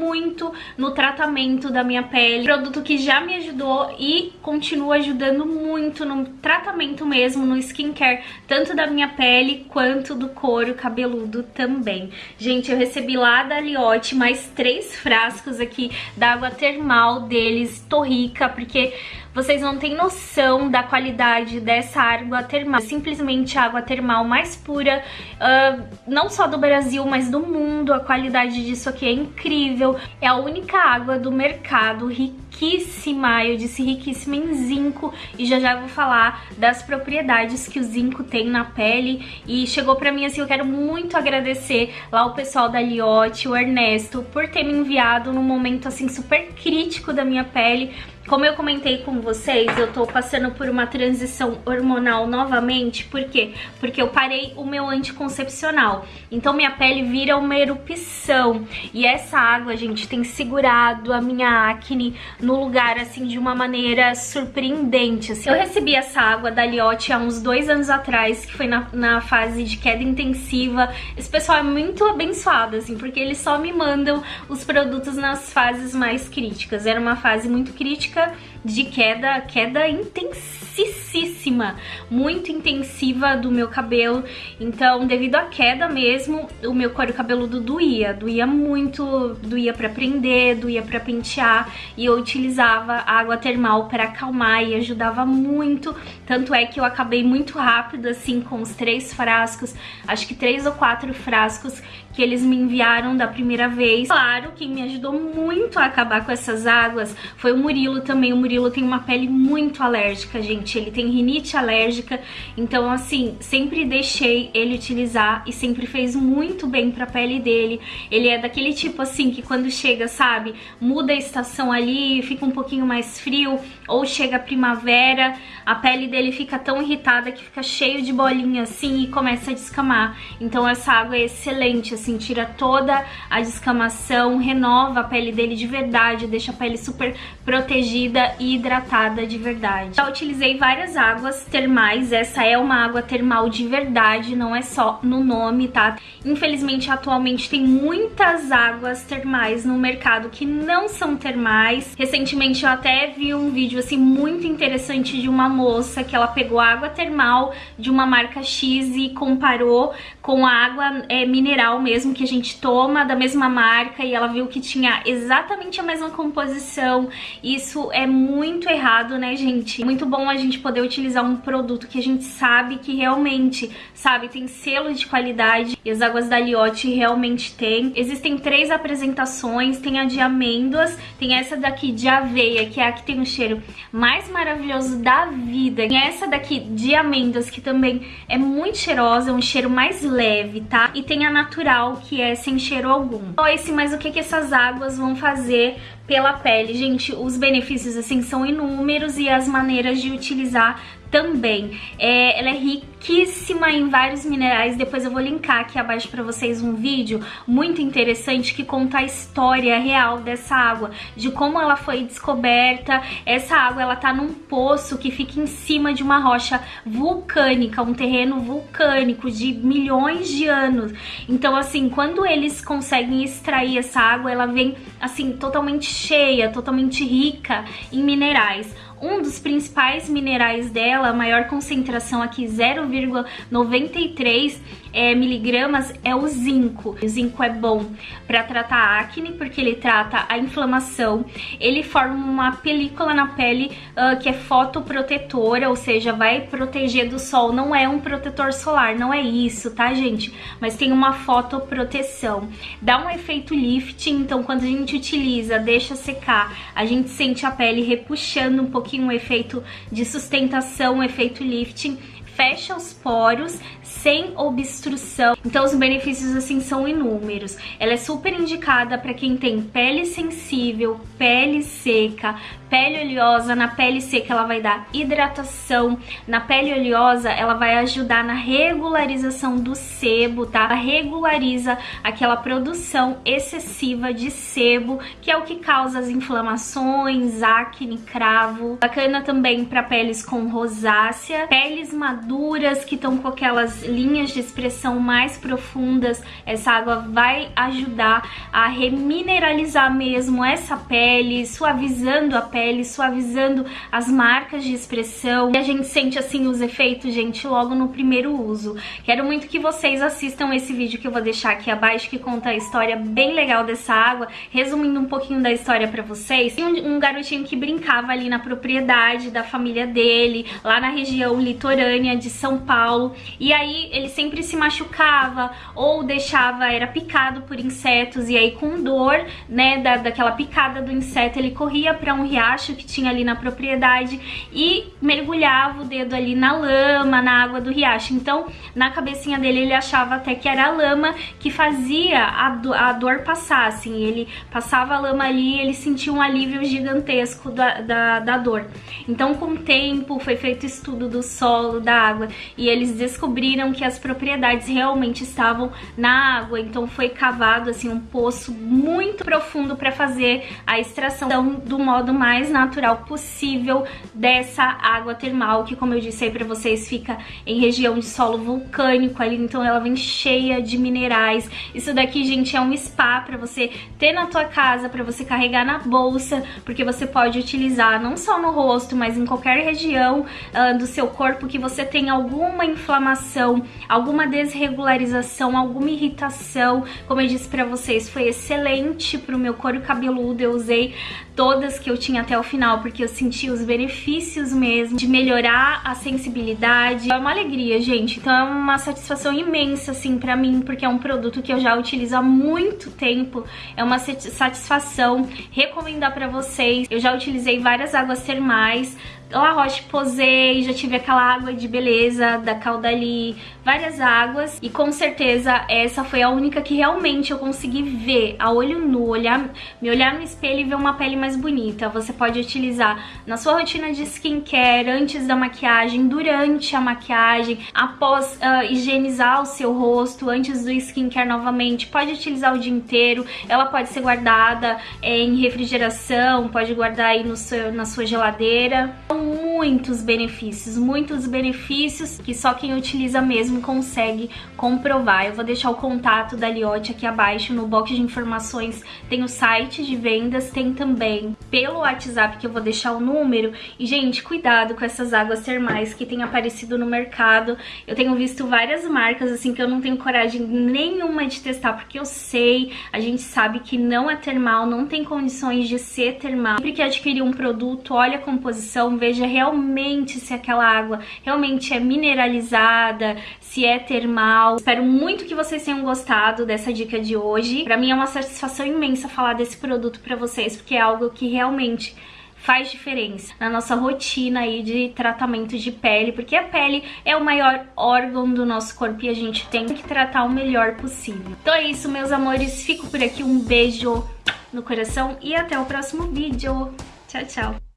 no tratamento da minha pele. Produto que já me ajudou e continua ajudando muito no tratamento mesmo, no skincare, tanto da minha pele quanto do couro cabeludo também. Gente, eu recebi lá da Liotte mais três frascos aqui da água termal deles. Tô rica, porque vocês não têm noção da qualidade dessa água termal. Simplesmente a água termal mais pura, uh, não só do Brasil, mas do mundo. A qualidade disso aqui é incrível. É a única água do mercado riquíssima, eu disse riquíssima em zinco. E já já vou falar das propriedades que o zinco tem na pele. E chegou pra mim assim, eu quero muito agradecer lá o pessoal da Liotte, o Ernesto, por ter me enviado num momento assim super crítico da minha pele como eu comentei com vocês, eu tô passando por uma transição hormonal novamente, por quê? Porque eu parei o meu anticoncepcional, então minha pele vira uma erupção, e essa água, gente, tem segurado a minha acne no lugar, assim, de uma maneira surpreendente, assim. Eu recebi essa água da Liotte há uns dois anos atrás, que foi na, na fase de queda intensiva, esse pessoal é muito abençoado, assim, porque eles só me mandam os produtos nas fases mais críticas, era uma fase muito crítica, косметичка de queda, queda intensíssima, muito intensiva do meu cabelo. Então, devido à queda mesmo, o meu couro cabeludo doía, doía muito, doía para prender, doía para pentear, e eu utilizava água termal para acalmar e ajudava muito. Tanto é que eu acabei muito rápido assim com os três frascos, acho que três ou quatro frascos que eles me enviaram da primeira vez. Claro, quem me ajudou muito a acabar com essas águas foi o Murilo também. O Murilo tem uma pele muito alérgica, gente. Ele tem rinite alérgica, então assim, sempre deixei ele utilizar e sempre fez muito bem pra pele dele. Ele é daquele tipo assim que quando chega, sabe, muda a estação ali, fica um pouquinho mais frio, ou chega a primavera, a pele dele fica tão irritada que fica cheio de bolinha assim e começa a descamar. Então essa água é excelente, assim, tira toda a descamação, renova a pele dele de verdade, deixa a pele super protegida e hidratada de verdade. Já utilizei várias águas termais, essa é uma água termal de verdade, não é só no nome, tá? Infelizmente, atualmente tem muitas águas termais no mercado que não são termais. Recentemente eu até vi um vídeo, assim, muito interessante de uma moça que ela pegou água termal de uma marca X e comparou com a água é, mineral mesmo que a gente toma da mesma marca e ela viu que tinha exatamente a mesma composição. Isso é muito errado, né, gente? Muito bom a gente poder utilizar um produto que a gente sabe que realmente, sabe, tem selo de qualidade e as águas da Liotte realmente tem. Existem três apresentações, tem a de amêndoas, tem essa daqui de aveia, que é a que tem o cheiro mais maravilhoso da vida. E essa daqui de amêndoas, que também é muito cheirosa, é um cheiro mais leve, tá? E tem a natural, que é sem cheiro algum. Então, esse, mas o que, que essas águas vão fazer pela pele? Gente, os benefícios, assim, são inúmeros e as maneiras de utilizar também. É, ela é riquíssima em vários minerais, depois eu vou linkar aqui abaixo para vocês um vídeo muito interessante que conta a história real dessa água, de como ela foi descoberta. Essa água ela tá num poço que fica em cima de uma rocha vulcânica, um terreno vulcânico de milhões de anos. Então assim, quando eles conseguem extrair essa água, ela vem assim totalmente cheia, totalmente rica em minerais. Um dos principais minerais dela, a maior concentração aqui, 0,93 é, miligramas, é o zinco. O zinco é bom para tratar a acne, porque ele trata a inflamação. Ele forma uma película na pele uh, que é fotoprotetora, ou seja, vai proteger do sol. Não é um protetor solar, não é isso, tá, gente? Mas tem uma fotoproteção. Dá um efeito lifting, então quando a gente utiliza, deixa secar, a gente sente a pele repuxando um pouquinho um efeito de sustentação, um efeito lifting, fecha os poros sem obstrução. Então os benefícios assim são inúmeros. Ela é super indicada para quem tem pele sensível, pele seca, pele oleosa. Na pele seca ela vai dar hidratação, na pele oleosa ela vai ajudar na regularização do sebo, tá? Ela regulariza aquela produção excessiva de sebo, que é o que causa as inflamações, acne, cravo. Bacana também para peles com rosácea, peles maduras maduras, que estão com aquelas linhas de expressão mais profundas, essa água vai ajudar a remineralizar mesmo essa pele, suavizando a pele, suavizando as marcas de expressão. E a gente sente assim os efeitos, gente, logo no primeiro uso. Quero muito que vocês assistam esse vídeo que eu vou deixar aqui abaixo, que conta a história bem legal dessa água, resumindo um pouquinho da história pra vocês. Tem um, um garotinho que brincava ali na propriedade da família dele, lá na região litorânea de São Paulo, e aí ele sempre se machucava ou deixava, era picado por insetos, e aí com dor, né, da, daquela picada do inseto, ele corria pra um riacho que tinha ali na propriedade e mergulhava o dedo ali na lama, na água do riacho. Então, na cabecinha dele, ele achava até que era a lama que fazia a, do, a dor passar, assim. Ele passava a lama ali e ele sentia um alívio gigantesco da, da, da dor. Então, com o tempo, foi feito estudo do solo, da água, e eles descobriram que as propriedades realmente estavam na água. Então, foi cavado, assim, um poço muito profundo para fazer a extração do modo mais natural possível dessa água termal, que, como eu disse aí pra vocês, fica em região de solo vulcânico ali, então ela vem cheia de minerais. Isso daqui, gente, é um spa para você ter na tua casa, para você carregar na bolsa, porque você pode utilizar não só no rosto, mas em qualquer região uh, do seu corpo que você tem alguma inflamação, alguma desregularização, alguma irritação. Como eu disse para vocês, foi excelente pro meu couro cabeludo, eu usei todas que eu tinha até o final, porque eu senti os benefícios mesmo de melhorar a sensibilidade. É uma alegria, gente. Então é uma satisfação imensa, assim, pra mim, porque é um produto que eu já utilizo há muito tempo. É uma satisfação recomendar pra vocês. Eu já utilizei várias águas termais, La Roche-Posay, já tive aquela água de beleza da Caudalie, várias águas. E com certeza essa foi a única que realmente eu consegui ver a olho nu, olhar, me olhar no espelho e ver uma pele mais bonita. Você pode utilizar na sua rotina de skincare, antes da maquiagem, durante a maquiagem, após uh, higienizar o seu rosto, antes do skincare novamente, pode utilizar o dia inteiro, ela pode ser guardada é, em refrigeração, pode guardar aí no seu, na sua geladeira muitos benefícios, muitos benefícios que só quem utiliza mesmo consegue comprovar. Eu vou deixar o contato da Liotte aqui abaixo no box de informações. Tem o site de vendas, tem também pelo WhatsApp que eu vou deixar o número. E, gente, cuidado com essas águas termais que tem aparecido no mercado. Eu tenho visto várias marcas, assim, que eu não tenho coragem nenhuma de testar, porque eu sei, a gente sabe que não é termal, não tem condições de ser termal. Sempre que adquirir um produto, olha a composição, veja veja realmente se aquela água realmente é mineralizada, se é termal. Espero muito que vocês tenham gostado dessa dica de hoje. Pra mim é uma satisfação imensa falar desse produto pra vocês, porque é algo que realmente faz diferença na nossa rotina aí de tratamento de pele, porque a pele é o maior órgão do nosso corpo e a gente tem que tratar o melhor possível. Então é isso, meus amores. Fico por aqui. Um beijo no coração e até o próximo vídeo. Tchau, tchau.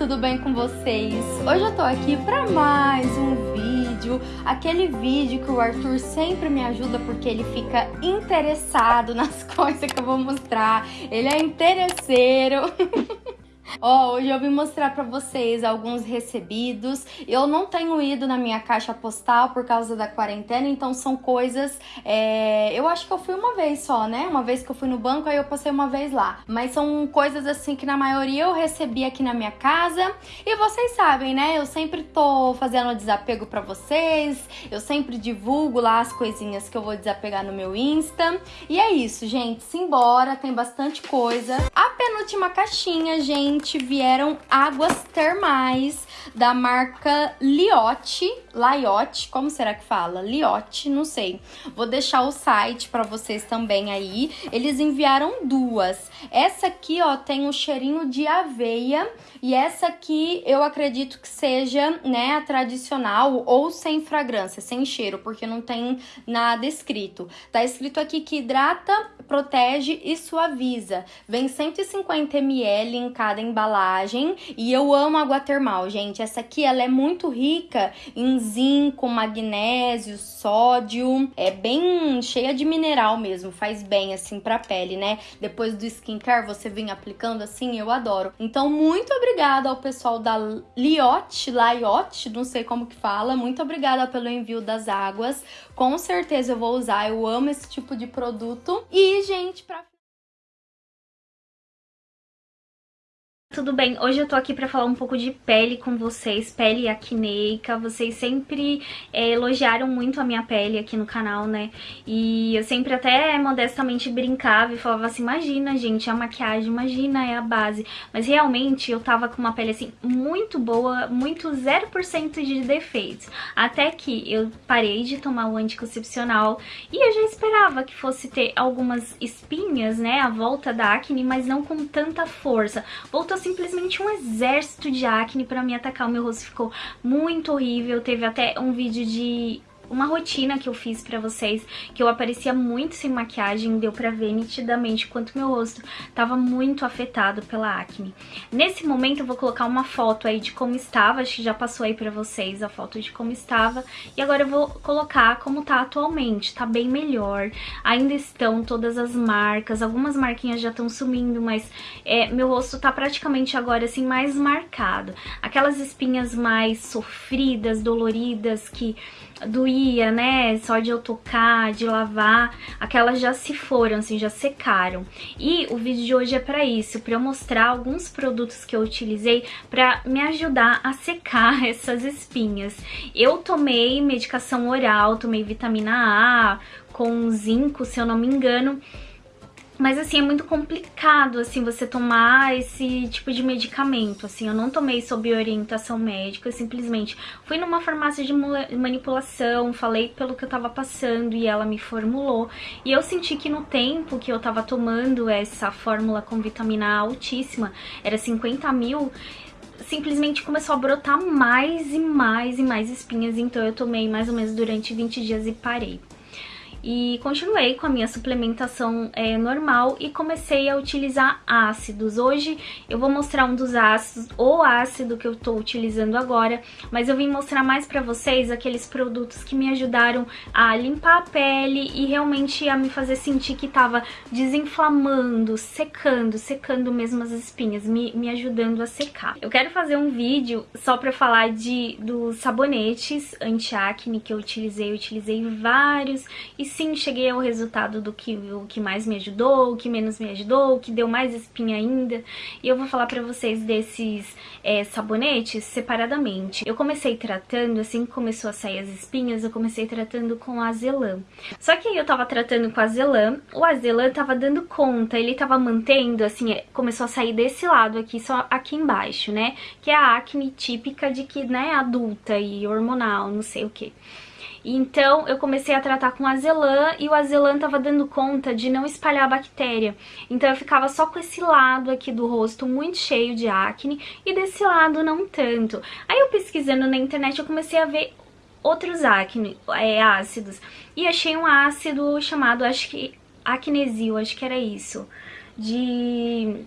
Tudo bem com vocês? Hoje eu tô aqui para mais um vídeo, aquele vídeo que o Arthur sempre me ajuda porque ele fica interessado nas coisas que eu vou mostrar, ele é interesseiro. Ó, oh, hoje eu vim mostrar pra vocês alguns recebidos. Eu não tenho ido na minha caixa postal por causa da quarentena, então são coisas... É... Eu acho que eu fui uma vez só, né? Uma vez que eu fui no banco, aí eu passei uma vez lá. Mas são coisas assim que na maioria eu recebi aqui na minha casa. E vocês sabem, né? Eu sempre tô fazendo desapego pra vocês. Eu sempre divulgo lá as coisinhas que eu vou desapegar no meu Insta. E é isso, gente. Simbora, tem bastante coisa. A penúltima caixinha, gente Liotte vieram águas termais da marca Liotte, Liotte, como será que fala? Liotte, não sei. Vou deixar o site para vocês também aí. Eles enviaram duas. Essa aqui, ó, tem um cheirinho de aveia e essa aqui eu acredito que seja, né, a tradicional ou sem fragrância, sem cheiro, porque não tem nada escrito. Tá escrito aqui que hidrata, protege e suaviza. Vem 150 ml em cada embalagem e eu amo água termal, gente. Essa aqui ela é muito rica em zinco, magnésio, sódio. É bem cheia de mineral mesmo, faz bem assim pra pele, né? Depois do skincare você vem aplicando assim, eu adoro. Então, muito obrigada ao pessoal da Liotte, Liotte, não sei como que fala. Muito obrigada pelo envio das águas. Com certeza eu vou usar, eu amo esse tipo de produto. E, gente, pra Tudo bem, hoje eu tô aqui pra falar um pouco de pele com vocês, pele acneica, vocês sempre é, elogiaram muito a minha pele aqui no canal, né, e eu sempre até modestamente brincava e falava assim, imagina gente, a maquiagem, imagina, é a base, mas realmente eu tava com uma pele assim, muito boa, muito 0% de defeitos, até que eu parei de tomar o anticoncepcional e eu já esperava que fosse ter algumas espinhas, né, à volta da acne, mas não com tanta força, voltou simplesmente um exército de acne pra me atacar. O meu rosto ficou muito horrível. Teve até um vídeo de uma rotina que eu fiz pra vocês, que eu aparecia muito sem maquiagem, deu pra ver nitidamente quanto meu rosto tava muito afetado pela acne. Nesse momento eu vou colocar uma foto aí de como estava, acho que já passou aí pra vocês a foto de como estava, e agora eu vou colocar como tá atualmente, tá bem melhor, ainda estão todas as marcas, algumas marquinhas já estão sumindo, mas é, meu rosto tá praticamente agora assim mais marcado. Aquelas espinhas mais sofridas, doloridas, que doía, né? Só de eu tocar, de lavar, aquelas já se foram, assim, já secaram. E o vídeo de hoje é pra isso, pra eu mostrar alguns produtos que eu utilizei pra me ajudar a secar essas espinhas. Eu tomei medicação oral, tomei vitamina A com zinco, se eu não me engano, mas assim, é muito complicado assim você tomar esse tipo de medicamento, assim, eu não tomei sob orientação médica, simplesmente fui numa farmácia de manipulação, falei pelo que eu tava passando e ela me formulou. E eu senti que no tempo que eu tava tomando essa fórmula com vitamina altíssima, era 50 mil, simplesmente começou a brotar mais e mais e mais espinhas, então eu tomei mais ou menos durante 20 dias e parei e continuei com a minha suplementação é, normal e comecei a utilizar ácidos. Hoje eu vou mostrar um dos ácidos, o ácido que eu tô utilizando agora, mas eu vim mostrar mais pra vocês aqueles produtos que me ajudaram a limpar a pele e realmente a me fazer sentir que tava desinflamando, secando, secando mesmo as espinhas, me, me ajudando a secar. Eu quero fazer um vídeo só pra falar de, dos sabonetes anti-acne que eu utilizei, eu utilizei vários e sim, cheguei ao resultado do que, o que mais me ajudou, o que menos me ajudou, o que deu mais espinha ainda. E eu vou falar pra vocês desses é, sabonetes separadamente. Eu comecei tratando, assim que começou a sair as espinhas, eu comecei tratando com azelã. Só que aí eu tava tratando com azelã, o azelã tava dando conta, ele tava mantendo, assim, é, começou a sair desse lado aqui, só aqui embaixo, né? Que é a acne típica de que, né, adulta e hormonal, não sei o que. Então eu comecei a tratar com azelã e o azelã tava dando conta de não espalhar a bactéria. Então eu ficava só com esse lado aqui do rosto muito cheio de acne e desse lado não tanto. Aí eu pesquisando na internet eu comecei a ver outros acne, é, ácidos e achei um ácido chamado, acho que acnesil, acho que era isso, de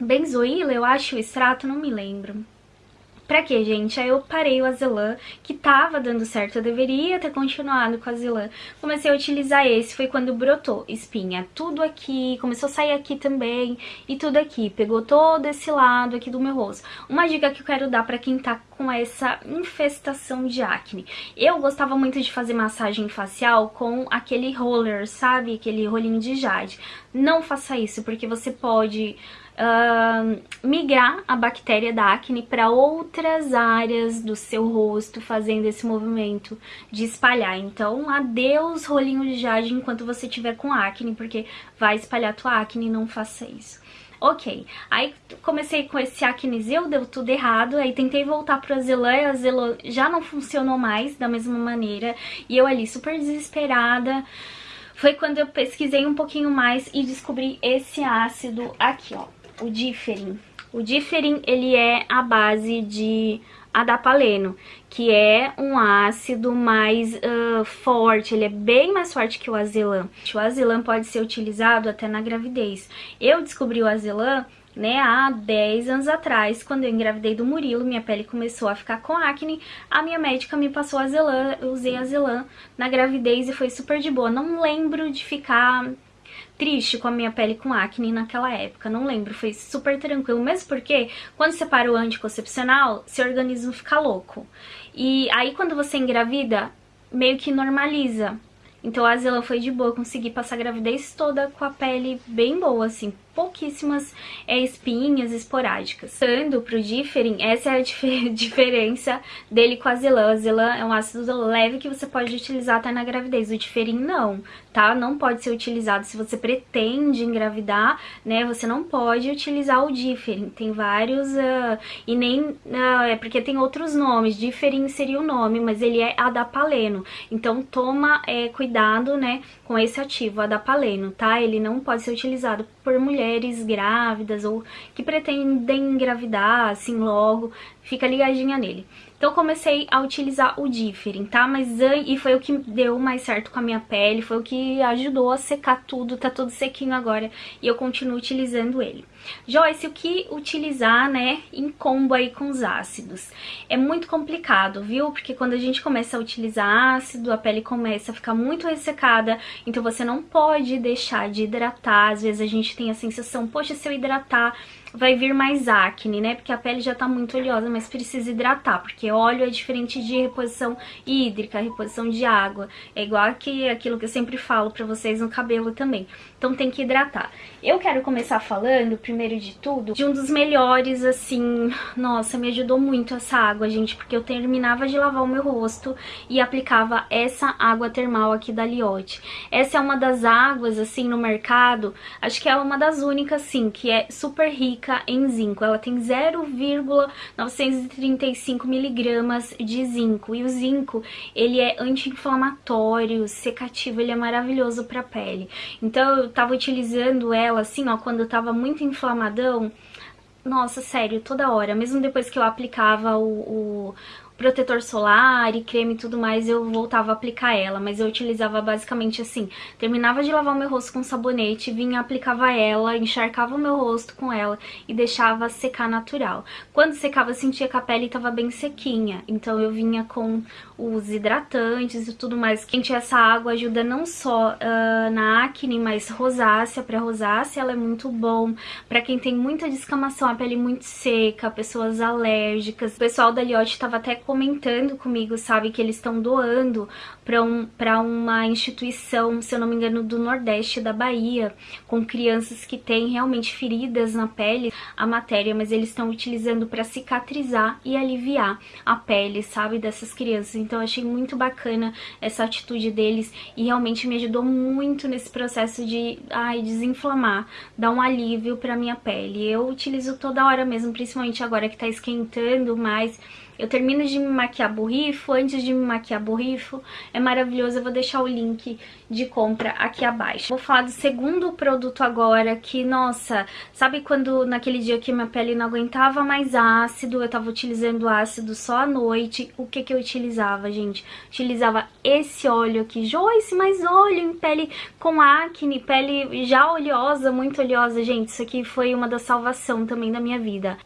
benzoíla, eu acho, o extrato, não me lembro. Pra quê, gente? Aí eu parei o Azelã, que tava dando certo, eu deveria ter continuado com o Azelã. Comecei a utilizar esse, foi quando brotou espinha. Tudo aqui, começou a sair aqui também, e tudo aqui. Pegou todo esse lado aqui do meu rosto. Uma dica que eu quero dar pra quem tá com essa infestação de acne. Eu gostava muito de fazer massagem facial com aquele roller, sabe? Aquele rolinho de jade. Não faça isso, porque você pode uh, migrar a bactéria da acne para outras áreas do seu rosto, fazendo esse movimento de espalhar. Então, adeus rolinho de jade enquanto você tiver com acne, porque vai espalhar tua acne, não faça isso. Ok, aí comecei com esse acnesil, deu tudo errado, aí tentei voltar pro azelã e azelã já não funcionou mais da mesma maneira, e eu ali super desesperada, foi quando eu pesquisei um pouquinho mais e descobri esse ácido aqui, ó, o Differin. O Differin, ele é a base de adapaleno, que é um ácido mais uh, forte, ele é bem mais forte que o azelã. O azelã pode ser utilizado até na gravidez. Eu descobri o azelã né, há 10 anos atrás, quando eu engravidei do Murilo, minha pele começou a ficar com acne, a minha médica me passou azelã, eu usei azelã na gravidez e foi super de boa. Não lembro de ficar triste com a minha pele com acne naquela época, não lembro, foi super tranquilo, mesmo porque quando você para o anticoncepcional, seu organismo fica louco. E aí quando você engravida, meio que normaliza. Então a Zela foi de boa, consegui passar a gravidez toda com a pele bem boa, assim, pouquíssimas é, espinhas esporádicas. Passando pro Differin, essa é a dif diferença dele com a Zelan. A Zelan é um ácido leve que você pode utilizar até na gravidez. O Differin não, tá? Não pode ser utilizado se você pretende engravidar, né? Você não pode utilizar o Differin. Tem vários, uh, e nem, uh, é porque tem outros nomes. Differin seria o nome, mas ele é adapaleno. Então toma é, cuidado, né, com esse ativo, adapaleno, tá? Ele não pode ser utilizado por mulheres grávidas ou que pretendem engravidar assim logo, fica ligadinha nele. Então comecei a utilizar o Differin, tá? Mas e foi o que deu mais certo com a minha pele, foi o que ajudou a secar tudo, tá tudo sequinho agora e eu continuo utilizando ele. Joyce, o que utilizar, né, em combo aí com os ácidos? É muito complicado, viu? Porque quando a gente começa a utilizar ácido, a pele começa a ficar muito ressecada, então você não pode deixar de hidratar. Às vezes a gente tem a sensação, poxa, se eu hidratar vai vir mais acne, né? Porque a pele já tá muito oleosa, mas precisa hidratar, porque óleo é diferente de reposição hídrica, reposição de água. É igual que aquilo que eu sempre falo pra vocês no cabelo também. Então tem que hidratar. Eu quero começar falando, primeiro de tudo, de um dos melhores, assim... Nossa, me ajudou muito essa água, gente, porque eu terminava de lavar o meu rosto e aplicava essa água termal aqui da Liotte. Essa é uma das águas, assim, no mercado, acho que é uma das únicas, assim, que é super rica em zinco. Ela tem 0,935 miligramas de zinco. E o zinco, ele é anti-inflamatório, secativo, ele é maravilhoso pra pele. Então eu tava utilizando ela assim, ó, quando eu tava muito inflamadão, nossa, sério, toda hora. Mesmo depois que eu aplicava o, o, protetor solar e creme e tudo mais, eu voltava a aplicar ela, mas eu utilizava basicamente assim, terminava de lavar o meu rosto com sabonete, vinha, aplicava ela, encharcava o meu rosto com ela e deixava secar natural. Quando secava, eu sentia que a pele estava bem sequinha, então eu vinha com os hidratantes e tudo mais. Quente essa água ajuda não só uh, na acne, mas rosácea, para rosácea ela é muito bom. Para quem tem muita descamação, a pele muito seca, pessoas alérgicas. O pessoal da Liotte estava até comentando comigo, sabe, que eles estão doando para um, uma instituição, se eu não me engano, do Nordeste da Bahia, com crianças que têm realmente feridas na pele, a matéria, mas eles estão utilizando para cicatrizar e aliviar a pele, sabe, dessas crianças. Então eu achei muito bacana essa atitude deles e realmente me ajudou muito nesse processo de ai, desinflamar, dar um alívio para minha pele. Eu utilizo toda hora mesmo, principalmente agora que tá esquentando mais, eu termino de me maquiar borrifo, antes de me maquiar borrifo, é maravilhoso, eu vou deixar o link de compra aqui abaixo. Vou falar do segundo produto agora, que, nossa, sabe quando naquele dia que minha pele não aguentava mais ácido, eu tava utilizando ácido só à noite, o que que eu utilizava, gente? Utilizava esse óleo aqui, Joyce, mais óleo em pele com acne, pele já oleosa, muito oleosa, gente, isso aqui foi uma da salvação também da minha vida.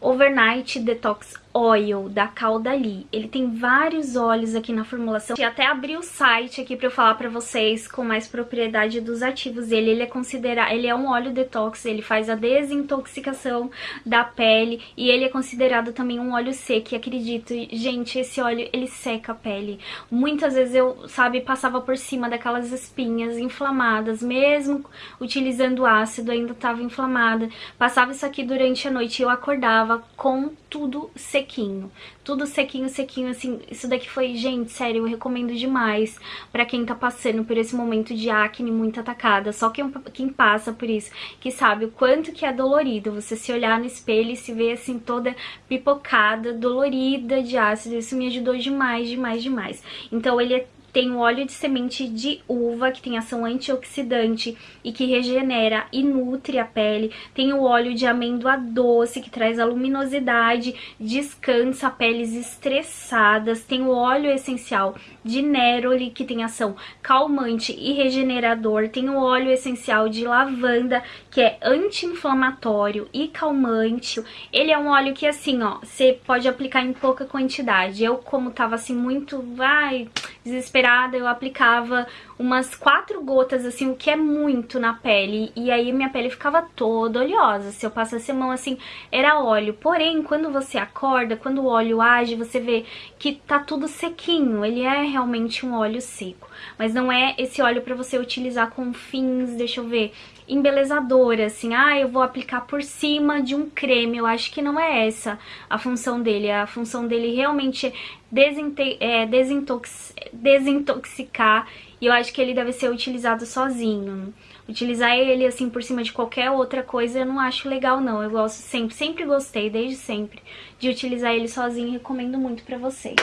Overnight Detox Oil da Caudalie. Ele tem vários óleos aqui na formulação. E até abri o site aqui para eu falar para vocês com mais propriedade dos ativos dele. Ele é considerado, ele é um óleo detox, ele faz a desintoxicação da pele e ele é considerado também um óleo seco. E acredito, gente, esse óleo ele seca a pele. Muitas vezes eu, sabe, passava por cima daquelas espinhas inflamadas, mesmo utilizando ácido, ainda estava inflamada. Passava isso aqui durante a noite e eu acordava tava com tudo sequinho. Tudo sequinho, sequinho, assim, isso daqui foi, gente, sério, eu recomendo demais pra quem tá passando por esse momento de acne muito atacada. Só quem, quem passa por isso, que sabe o quanto que é dolorido você se olhar no espelho e se ver, assim, toda pipocada, dolorida de ácido. Isso me ajudou demais, demais, demais. Então ele é tem o óleo de semente de uva, que tem ação antioxidante e que regenera e nutre a pele. Tem o óleo de amêndoa doce, que traz a luminosidade, descansa peles estressadas. Tem o óleo essencial de neroli, que tem ação calmante e regenerador. Tem o óleo essencial de lavanda, que é anti-inflamatório e calmante. Ele é um óleo que, assim, ó, você pode aplicar em pouca quantidade. Eu, como tava, assim, muito, vai, desesperada, eu aplicava umas quatro gotas, assim, o que é muito na pele. E aí minha pele ficava toda oleosa. Se eu passasse a mão, assim, era óleo. Porém, quando você acorda, quando o óleo age, você vê que tá tudo sequinho. Ele é realmente um óleo seco. Mas não é esse óleo pra você utilizar com fins, deixa eu ver, embelezadora, assim, ah, eu vou aplicar por cima de um creme, eu acho que não é essa a função dele, a função dele realmente é, é desintox desintoxicar e eu acho que ele deve ser utilizado sozinho. Utilizar ele assim por cima de qualquer outra coisa eu não acho legal não, eu gosto sempre, sempre gostei, desde sempre, de utilizar ele sozinho e recomendo muito pra vocês.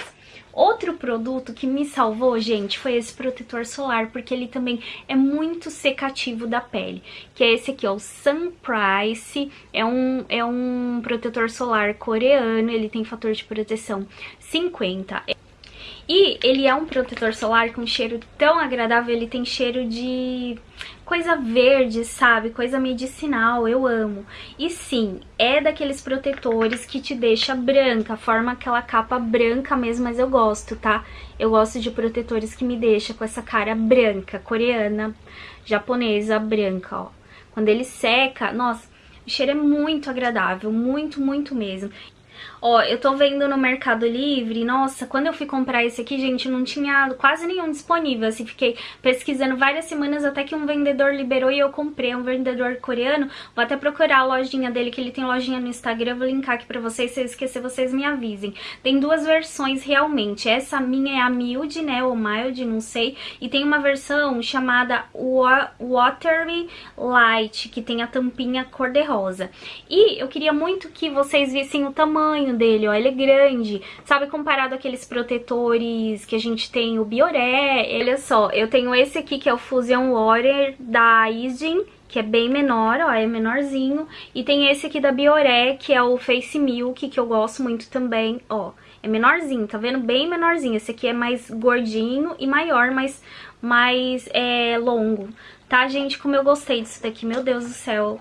Outro produto que me salvou, gente, foi esse protetor solar, porque ele também é muito secativo da pele, que é esse aqui, ó, o Sun Price, é um, é um protetor solar coreano, ele tem fator de proteção 50. E ele é um protetor solar com cheiro tão agradável, ele tem cheiro de coisa verde, sabe? Coisa medicinal, eu amo. E sim, é daqueles protetores que te deixa branca, forma aquela capa branca mesmo, mas eu gosto, tá? Eu gosto de protetores que me deixam com essa cara branca, coreana, japonesa, branca, ó. Quando ele seca, nossa, o cheiro é muito agradável, muito, muito mesmo. Ó, eu tô vendo no Mercado Livre, nossa, quando eu fui comprar esse aqui, gente, não tinha quase nenhum disponível, assim, fiquei pesquisando várias semanas até que um vendedor liberou e eu comprei, um vendedor coreano, vou até procurar a lojinha dele, que ele tem lojinha no Instagram, eu vou linkar aqui pra vocês, se eu esquecer, vocês me avisem. Tem duas versões realmente, essa minha é a mild, né, ou mild, não sei, e tem uma versão chamada Watery Light, que tem a tampinha cor-de-rosa. E eu queria muito que vocês vissem o tamanho tamanho dele, ó, ele é grande, sabe, comparado àqueles protetores que a gente tem, o Bioré, olha só, eu tenho esse aqui que é o Fusion Water da Isdin, que é bem menor, ó, é menorzinho, e tem esse aqui da Bioré, que é o Face Milk, que eu gosto muito também, ó, é menorzinho, tá vendo? Bem menorzinho, esse aqui é mais gordinho e maior, mas mais é, longo, tá, gente? Como eu gostei disso daqui, meu Deus do céu,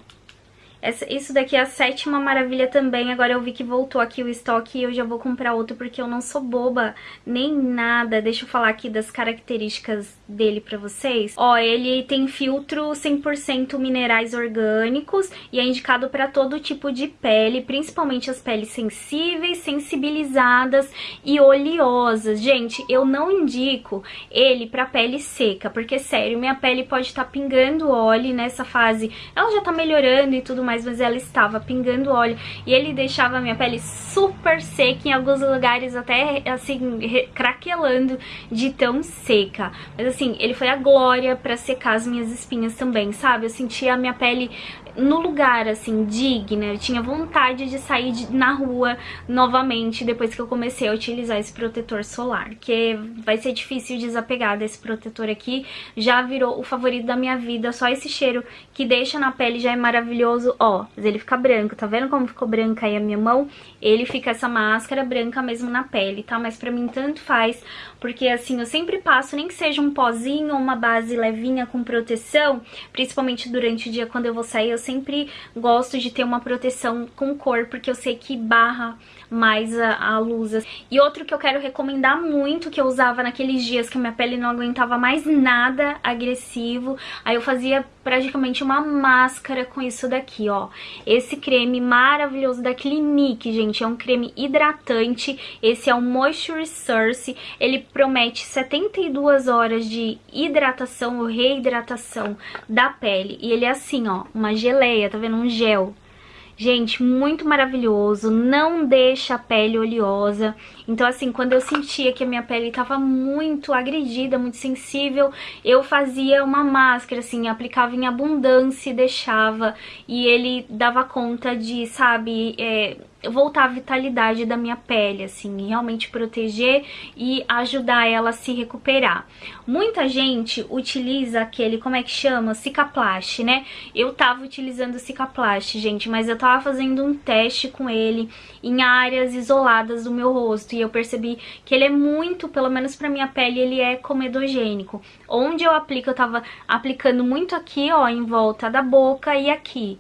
essa, isso daqui é a sétima maravilha também. Agora eu vi que voltou aqui o estoque e eu já vou comprar outro porque eu não sou boba nem nada. Deixa eu falar aqui das características dele pra vocês. Ó, ele tem filtro 100% minerais orgânicos e é indicado para todo tipo de pele, principalmente as peles sensíveis, sensibilizadas e oleosas. Gente, eu não indico ele pra pele seca, porque sério, minha pele pode estar tá pingando óleo nessa fase. Ela já tá melhorando e tudo mais, mas ela estava pingando óleo e ele deixava a minha pele super seca, em alguns lugares até assim, craquelando de tão seca. Mas assim, ele foi a glória pra secar as minhas espinhas também, sabe? Eu sentia a minha pele no lugar, assim, digna. Eu tinha vontade de sair de, na rua novamente depois que eu comecei a utilizar esse protetor solar. Que vai ser difícil desapegar desse protetor aqui. Já virou o favorito da minha vida. Só esse cheiro que deixa na pele já é maravilhoso. Ó, mas ele fica branco. Tá vendo como ficou branca aí a minha mão? Ele fica essa máscara branca mesmo na pele, tá? Mas pra mim tanto faz. Porque assim, eu sempre passo, nem que seja um pozinho ou uma base levinha com proteção. Principalmente durante o dia quando eu vou sair, eu sempre gosto de ter uma proteção com cor, porque eu sei que barra mais a, a luz. E outro que eu quero recomendar muito, que eu usava naqueles dias que minha pele não aguentava mais nada agressivo, aí eu fazia praticamente uma máscara com isso daqui, ó. Esse creme maravilhoso da Clinique, gente, é um creme hidratante, esse é o Moisture Source, ele promete 72 horas de hidratação ou reidratação da pele, e ele é assim, ó, uma geleia, tá vendo? Um gel. Gente, muito maravilhoso, não deixa a pele oleosa. Então, assim, quando eu sentia que a minha pele tava muito agredida, muito sensível, eu fazia uma máscara, assim, aplicava em abundância e deixava. E ele dava conta de, sabe, é, voltar a vitalidade da minha pele, assim, realmente proteger e ajudar ela a se recuperar. Muita gente utiliza aquele, como é que chama? Cicaplast, né? Eu tava utilizando Cicaplast, gente, mas eu tava fazendo um teste com ele em áreas isoladas do meu rosto e eu percebi que ele é muito, pelo menos pra minha pele, ele é comedogênico. Onde eu aplico, eu tava aplicando muito aqui, ó, em volta da boca e aqui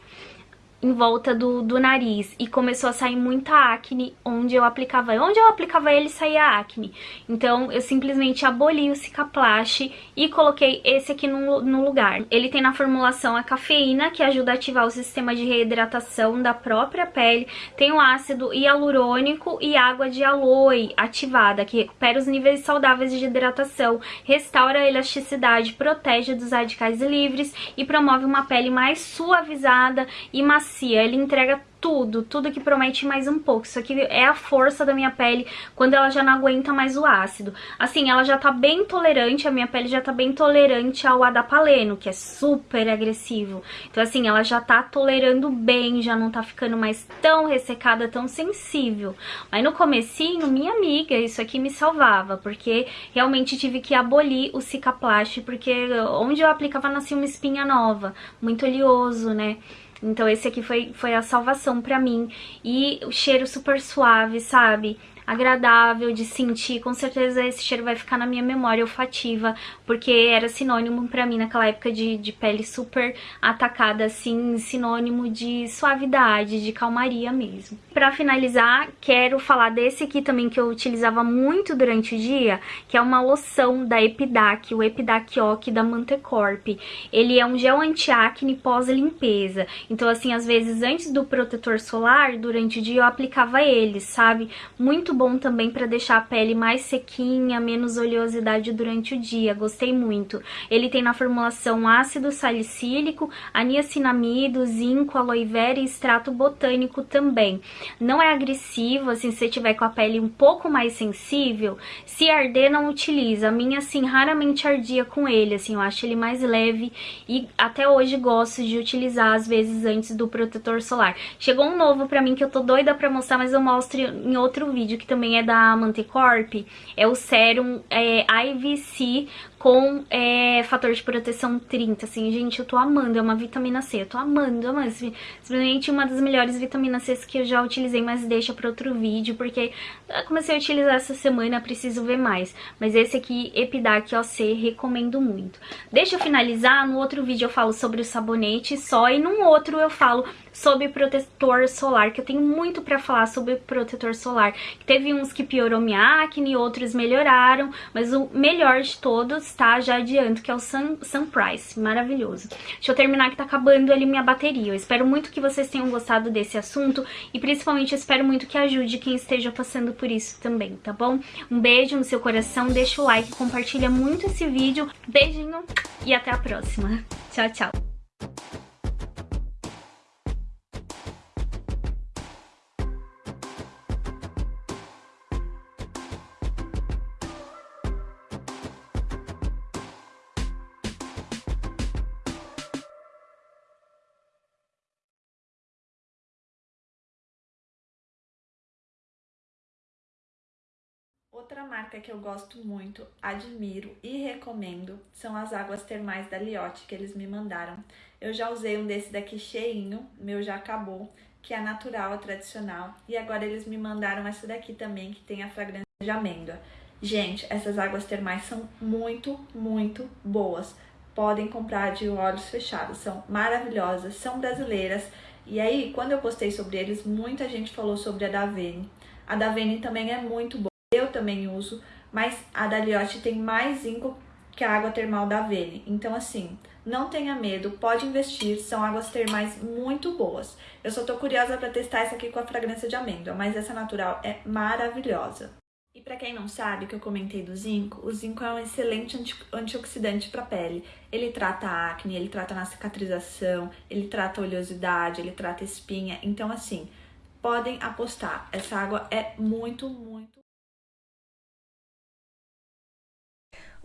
em volta do, do nariz e começou a sair muita acne onde eu aplicava. Onde eu aplicava ele saía acne. Então eu simplesmente aboli o Cicaplast e coloquei esse aqui no, no lugar. Ele tem na formulação a cafeína que ajuda a ativar o sistema de reidratação da própria pele. Tem o ácido hialurônico e água de aloe ativada que recupera os níveis saudáveis de hidratação, restaura a elasticidade, protege dos radicais livres e promove uma pele mais suavizada e macia macia, ele entrega tudo, tudo que promete mais um pouco. Isso aqui é a força da minha pele quando ela já não aguenta mais o ácido. Assim, ela já tá bem tolerante, a minha pele já tá bem tolerante ao adapaleno, que é super agressivo. Então, assim, ela já tá tolerando bem, já não tá ficando mais tão ressecada, tão sensível. Mas no comecinho, minha amiga, isso aqui me salvava, porque realmente tive que abolir o Cicaplast, porque onde eu aplicava nascia uma espinha nova, muito oleoso, né? Então esse aqui foi, foi a salvação pra mim. E o cheiro super suave, sabe? Agradável de sentir, com certeza esse cheiro vai ficar na minha memória olfativa, porque era sinônimo pra mim naquela época de, de pele super atacada, assim, sinônimo de suavidade, de calmaria mesmo. Pra finalizar, quero falar desse aqui também que eu utilizava muito durante o dia, que é uma loção da Epidac, o Epidac Ock da Mantecorp. Ele é um gel anti-acne pós-limpeza, então assim, às vezes antes do protetor solar, durante o dia eu aplicava ele, sabe? Muito bom também para deixar a pele mais sequinha, menos oleosidade durante o dia. Gostei muito. Ele tem na formulação ácido salicílico, aniacinamido, zinco, aloe vera e extrato botânico também. Não é agressivo, assim, se você tiver com a pele um pouco mais sensível, se arder não utiliza. A minha, assim, raramente ardia com ele, assim, eu acho ele mais leve e até hoje gosto de utilizar, às vezes, antes do protetor solar. Chegou um novo pra mim que eu tô doida pra mostrar, mas eu mostro em outro vídeo, que também é da Mantecorp, é o Serum é, IVC com é, fator de proteção 30, assim, gente, eu tô amando, é uma vitamina C, eu tô amando, amando, simplesmente uma das melhores vitaminas C que eu já utilizei, mas deixa pra outro vídeo, porque eu comecei a utilizar essa semana, preciso ver mais, mas esse aqui, Epidac OC, recomendo muito. Deixa eu finalizar, no outro vídeo eu falo sobre o sabonete só, e num outro eu falo sobre protetor solar, que eu tenho muito pra falar sobre protetor solar. Teve uns que piorou minha acne, outros melhoraram, mas o melhor de todos, tá? Já adianto, que é o Sun, Sunprice, maravilhoso. Deixa eu terminar que tá acabando ali minha bateria. Eu espero muito que vocês tenham gostado desse assunto e principalmente espero muito que ajude quem esteja passando por isso também, tá bom? Um beijo no seu coração, deixa o like, compartilha muito esse vídeo. Beijinho e até a próxima. Tchau, tchau. Outra marca que eu gosto muito, admiro e recomendo são as águas termais da Liotte que eles me mandaram. Eu já usei um desse daqui cheinho, meu já acabou, que é natural, é tradicional. E agora eles me mandaram essa daqui também, que tem a fragrância de amêndoa. Gente, essas águas termais são muito, muito boas. Podem comprar de olhos fechados, são maravilhosas, são brasileiras. E aí, quando eu postei sobre eles, muita gente falou sobre a Davene. A Davene também é muito boa eu também uso, mas a da Liotte tem mais zinco que a água termal da Vene. Então, assim, não tenha medo, pode investir, são águas termais muito boas. Eu só tô curiosa para testar essa aqui com a fragrância de amêndoa, mas essa natural é maravilhosa. E para quem não sabe, que eu comentei do zinco, o zinco é um excelente anti antioxidante para a pele. Ele trata a acne, ele trata na cicatrização, ele trata oleosidade, ele trata espinha. Então, assim, podem apostar. Essa água é muito, muito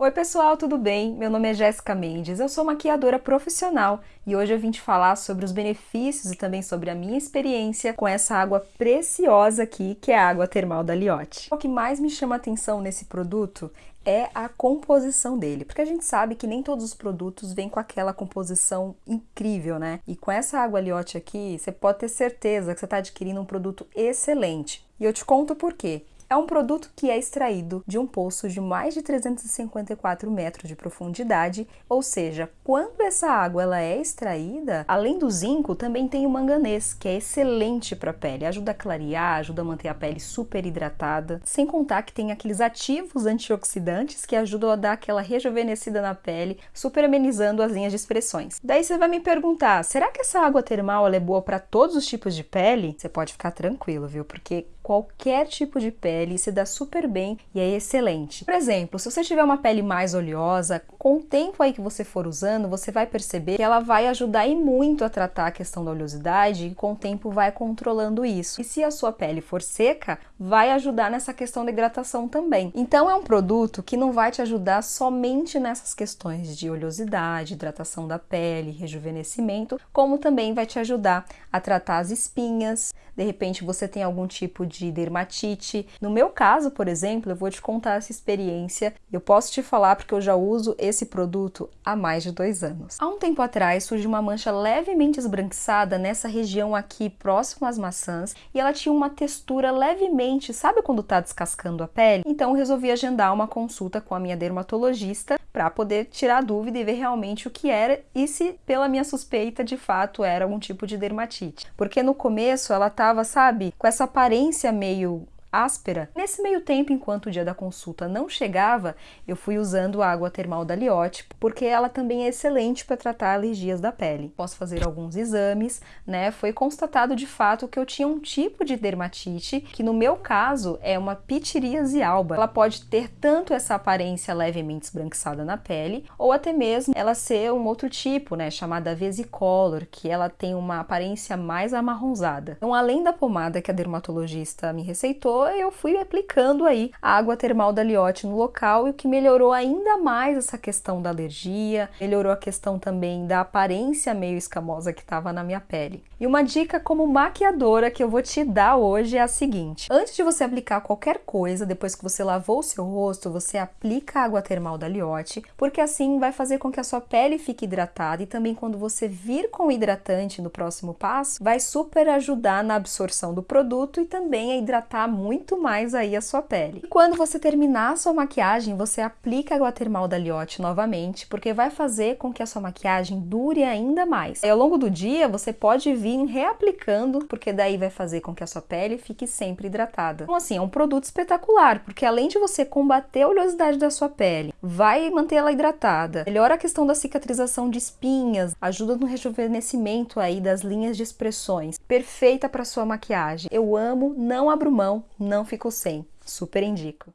Oi pessoal, tudo bem? Meu nome é Jéssica Mendes, eu sou maquiadora profissional e hoje eu vim te falar sobre os benefícios e também sobre a minha experiência com essa água preciosa aqui, que é a água termal da Liotte. O que mais me chama atenção nesse produto é a composição dele, porque a gente sabe que nem todos os produtos vêm com aquela composição incrível, né? E com essa água Liotte aqui, você pode ter certeza que você está adquirindo um produto excelente. E eu te conto por quê. É um produto que é extraído de um poço de mais de 354 metros de profundidade, ou seja, quando essa água ela é extraída, além do zinco, também tem o manganês, que é excelente para a pele, ajuda a clarear, ajuda a manter a pele super hidratada, sem contar que tem aqueles ativos antioxidantes que ajudam a dar aquela rejuvenescida na pele, super amenizando as linhas de expressões. Daí você vai me perguntar, será que essa água termal é boa para todos os tipos de pele? Você pode ficar tranquilo, viu? Porque qualquer tipo de pele se dá super bem e é excelente. Por exemplo, se você tiver uma pele mais oleosa, com o tempo aí que você for usando, você vai perceber que ela vai ajudar e muito a tratar a questão da oleosidade e com o tempo vai controlando isso. E se a sua pele for seca, vai ajudar nessa questão da hidratação também. Então é um produto que não vai te ajudar somente nessas questões de oleosidade, hidratação da pele, rejuvenescimento, como também vai te ajudar a tratar as espinhas. De repente você tem algum tipo de de dermatite. No meu caso, por exemplo, eu vou te contar essa experiência. Eu posso te falar porque eu já uso esse produto há mais de dois anos. Há um tempo atrás surgiu uma mancha levemente esbranquiçada nessa região aqui próximo às maçãs e ela tinha uma textura levemente, sabe quando tá descascando a pele? Então resolvi agendar uma consulta com a minha dermatologista para poder tirar a dúvida e ver realmente o que era e se pela minha suspeita de fato era algum tipo de dermatite. Porque no começo ela tava, sabe, com essa aparência meio áspera. Nesse meio tempo, enquanto o dia da consulta não chegava, eu fui usando a água termal da Liotte, porque ela também é excelente para tratar alergias da pele. Posso fazer alguns exames, né? Foi constatado de fato que eu tinha um tipo de dermatite, que no meu caso é uma pitiríase alba. Ela pode ter tanto essa aparência levemente esbranquiçada na pele, ou até mesmo ela ser um outro tipo, né, chamada vesicolor, que ela tem uma aparência mais amarronzada. Então, além da pomada que a dermatologista me receitou, eu fui aplicando aí a água termal da Liotte no local e o que melhorou ainda mais essa questão da alergia, melhorou a questão também da aparência meio escamosa que estava na minha pele. E uma dica como maquiadora que eu vou te dar hoje é a seguinte: antes de você aplicar qualquer coisa, depois que você lavou o seu rosto, você aplica a água termal da Liotte, porque assim vai fazer com que a sua pele fique hidratada e também quando você vir com o hidratante no próximo passo, vai super ajudar na absorção do produto e também a hidratar muito muito mais aí a sua pele. E quando você terminar a sua maquiagem, você aplica a água termal da Liotte novamente, porque vai fazer com que a sua maquiagem dure ainda mais. E ao longo do dia, você pode vir reaplicando, porque daí vai fazer com que a sua pele fique sempre hidratada. Então assim, é um produto espetacular, porque além de você combater a oleosidade da sua pele, vai manter ela hidratada, melhora a questão da cicatrização de espinhas, ajuda no rejuvenescimento aí das linhas de expressões. Perfeita para sua maquiagem. Eu amo, não abro mão, não ficou sem. Super indico.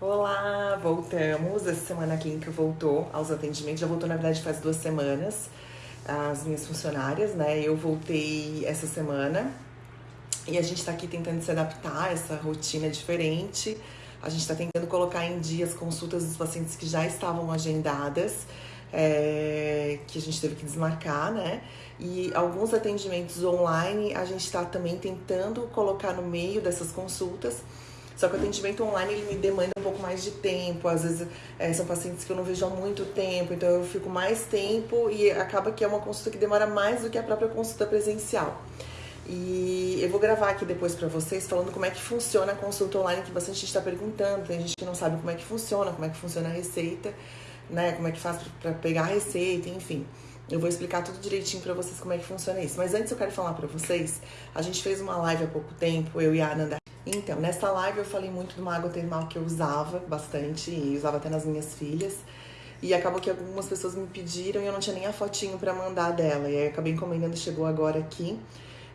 Olá, voltamos. Essa semana a Clínica voltou aos atendimentos. Já voltou, na verdade, faz duas semanas. As minhas funcionárias, né? Eu voltei essa semana. E a gente tá aqui tentando se adaptar a essa rotina diferente. A gente tá tentando colocar em dia as consultas dos pacientes que já estavam agendadas, é, que a gente teve que desmarcar, né? E alguns atendimentos online a gente está também tentando colocar no meio dessas consultas. Só que o atendimento online ele me demanda um pouco mais de tempo. Às vezes é, são pacientes que eu não vejo há muito tempo, então eu fico mais tempo e acaba que é uma consulta que demora mais do que a própria consulta presencial. E eu vou gravar aqui depois para vocês falando como é que funciona a consulta online, que bastante gente está perguntando. Tem gente que não sabe como é que funciona, como é que funciona a receita, né? Como é que faz para pegar a receita, enfim. Eu vou explicar tudo direitinho para vocês como é que funciona isso. Mas antes eu quero falar para vocês, a gente fez uma live há pouco tempo, eu e a Ananda. Então, nessa live eu falei muito de uma água termal que eu usava bastante, e usava até nas minhas filhas. E acabou que algumas pessoas me pediram e eu não tinha nem a fotinho para mandar dela. E aí eu acabei encomendando, chegou agora aqui.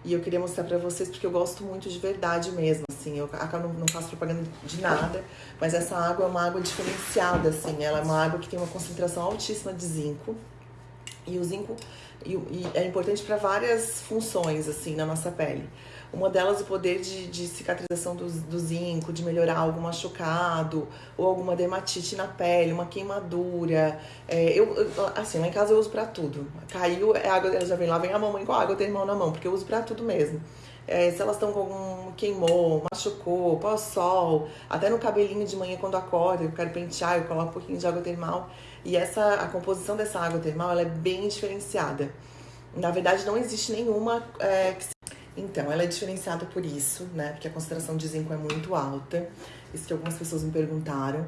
E eu queria mostrar pra vocês porque eu gosto muito de verdade mesmo, assim. Eu não, não faço propaganda de nada, mas essa água é uma água diferenciada, assim. Ela é uma água que tem uma concentração altíssima de zinco. E o zinco e, e é importante para várias funções, assim, na nossa pele. Uma delas, o poder de, de cicatrização do, do, zinco, de melhorar algum machucado, ou alguma dermatite na pele, uma queimadura. É, eu, assim, lá em casa eu uso pra tudo. Caiu, é água, já vem lá, vem a mamãe com a água, eu mão na mão, porque eu uso pra tudo mesmo. É, se elas estão com algum queimou, machucou, pós-sol, até no cabelinho de manhã quando acorda, eu quero pentear, eu coloco um pouquinho de água termal. E essa, a composição dessa água termal, ela é bem diferenciada. Na verdade, não existe nenhuma é, que então, ela é diferenciada por isso, né? Porque a concentração de zinco é muito alta. Isso que algumas pessoas me perguntaram.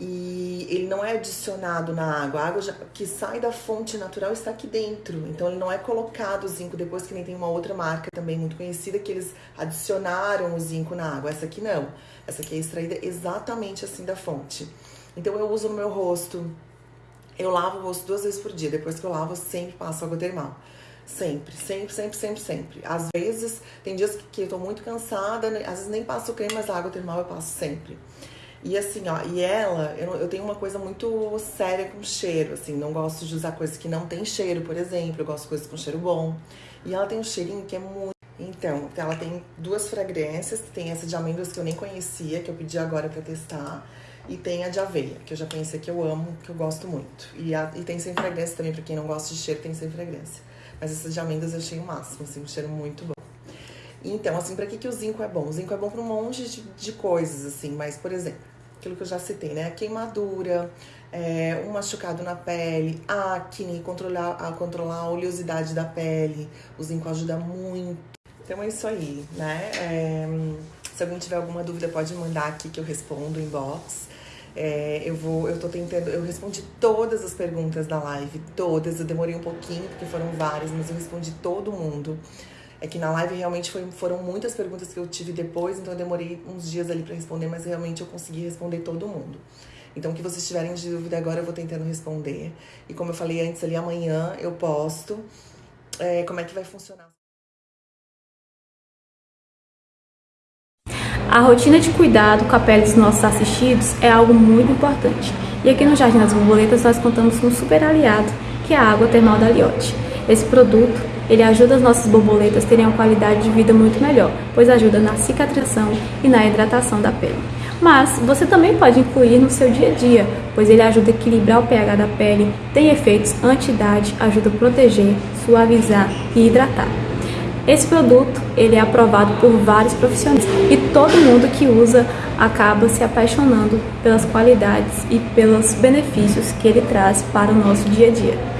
E ele não é adicionado na água. A água já, que sai da fonte natural está aqui dentro. Então, ele não é colocado o zinco depois que nem tem uma outra marca também muito conhecida que eles adicionaram o zinco na água. Essa aqui não. Essa aqui é extraída exatamente assim da fonte. Então, eu uso no meu rosto. Eu lavo o rosto duas vezes por dia. Depois que eu lavo, eu sempre passo água termal. Sempre, sempre, sempre, sempre, sempre. Às vezes, tem dias que, que eu tô muito cansada, né? às vezes nem passo creme, mas a água termal eu passo sempre. E assim, ó, e ela, eu, eu tenho uma coisa muito séria com cheiro, assim, não gosto de usar coisas que não tem cheiro, por exemplo, eu gosto de coisas com cheiro bom. E ela tem um cheirinho que é muito. Então, ela tem duas fragrâncias, tem essa de amêndoas que eu nem conhecia, que eu pedi agora pra testar. E tem a de aveia, que eu já conhecia que eu amo, que eu gosto muito. E, a, e tem sem fragrância também, pra quem não gosta de cheiro, tem sem fragrância. Mas essas de amêndoas eu achei o máximo, assim, um cheiro muito bom. Então, assim, pra que, que o zinco é bom? O zinco é bom pra um monte de, de coisas, assim, mas, por exemplo, aquilo que eu já citei, né? Queimadura, é, um machucado na pele, acne, controlar, a controlar a oleosidade da pele. O zinco ajuda muito. Então é isso aí, né? É, se alguém tiver alguma dúvida, pode mandar aqui que eu respondo inbox. É, eu vou, eu tô tentando, eu respondi todas as perguntas da live, todas. Eu demorei um pouquinho porque foram várias, mas eu respondi todo mundo. É que na live realmente foi, foram muitas perguntas que eu tive depois, então eu demorei uns dias ali para responder, mas realmente eu consegui responder todo mundo. Então, o que vocês tiverem de dúvida agora, eu vou tentando responder. E como eu falei antes ali, amanhã eu posto é, como é que vai funcionar. A rotina de cuidado com a pele dos nossos assistidos é algo muito importante. E aqui no Jardim das Borboletas nós contamos com um super aliado, que é a água termal da Liotte. Esse produto, ele ajuda as nossas borboletas a terem uma qualidade de vida muito melhor, pois ajuda na cicatrização e na hidratação da pele. Mas você também pode incluir no seu dia a dia, pois ele ajuda a equilibrar o pH da pele, tem efeitos anti-idade, ajuda a proteger, suavizar e hidratar. Esse produto ele é aprovado por vários profissionais e todo mundo que usa acaba se apaixonando pelas qualidades e pelos benefícios que ele traz para o nosso dia a dia.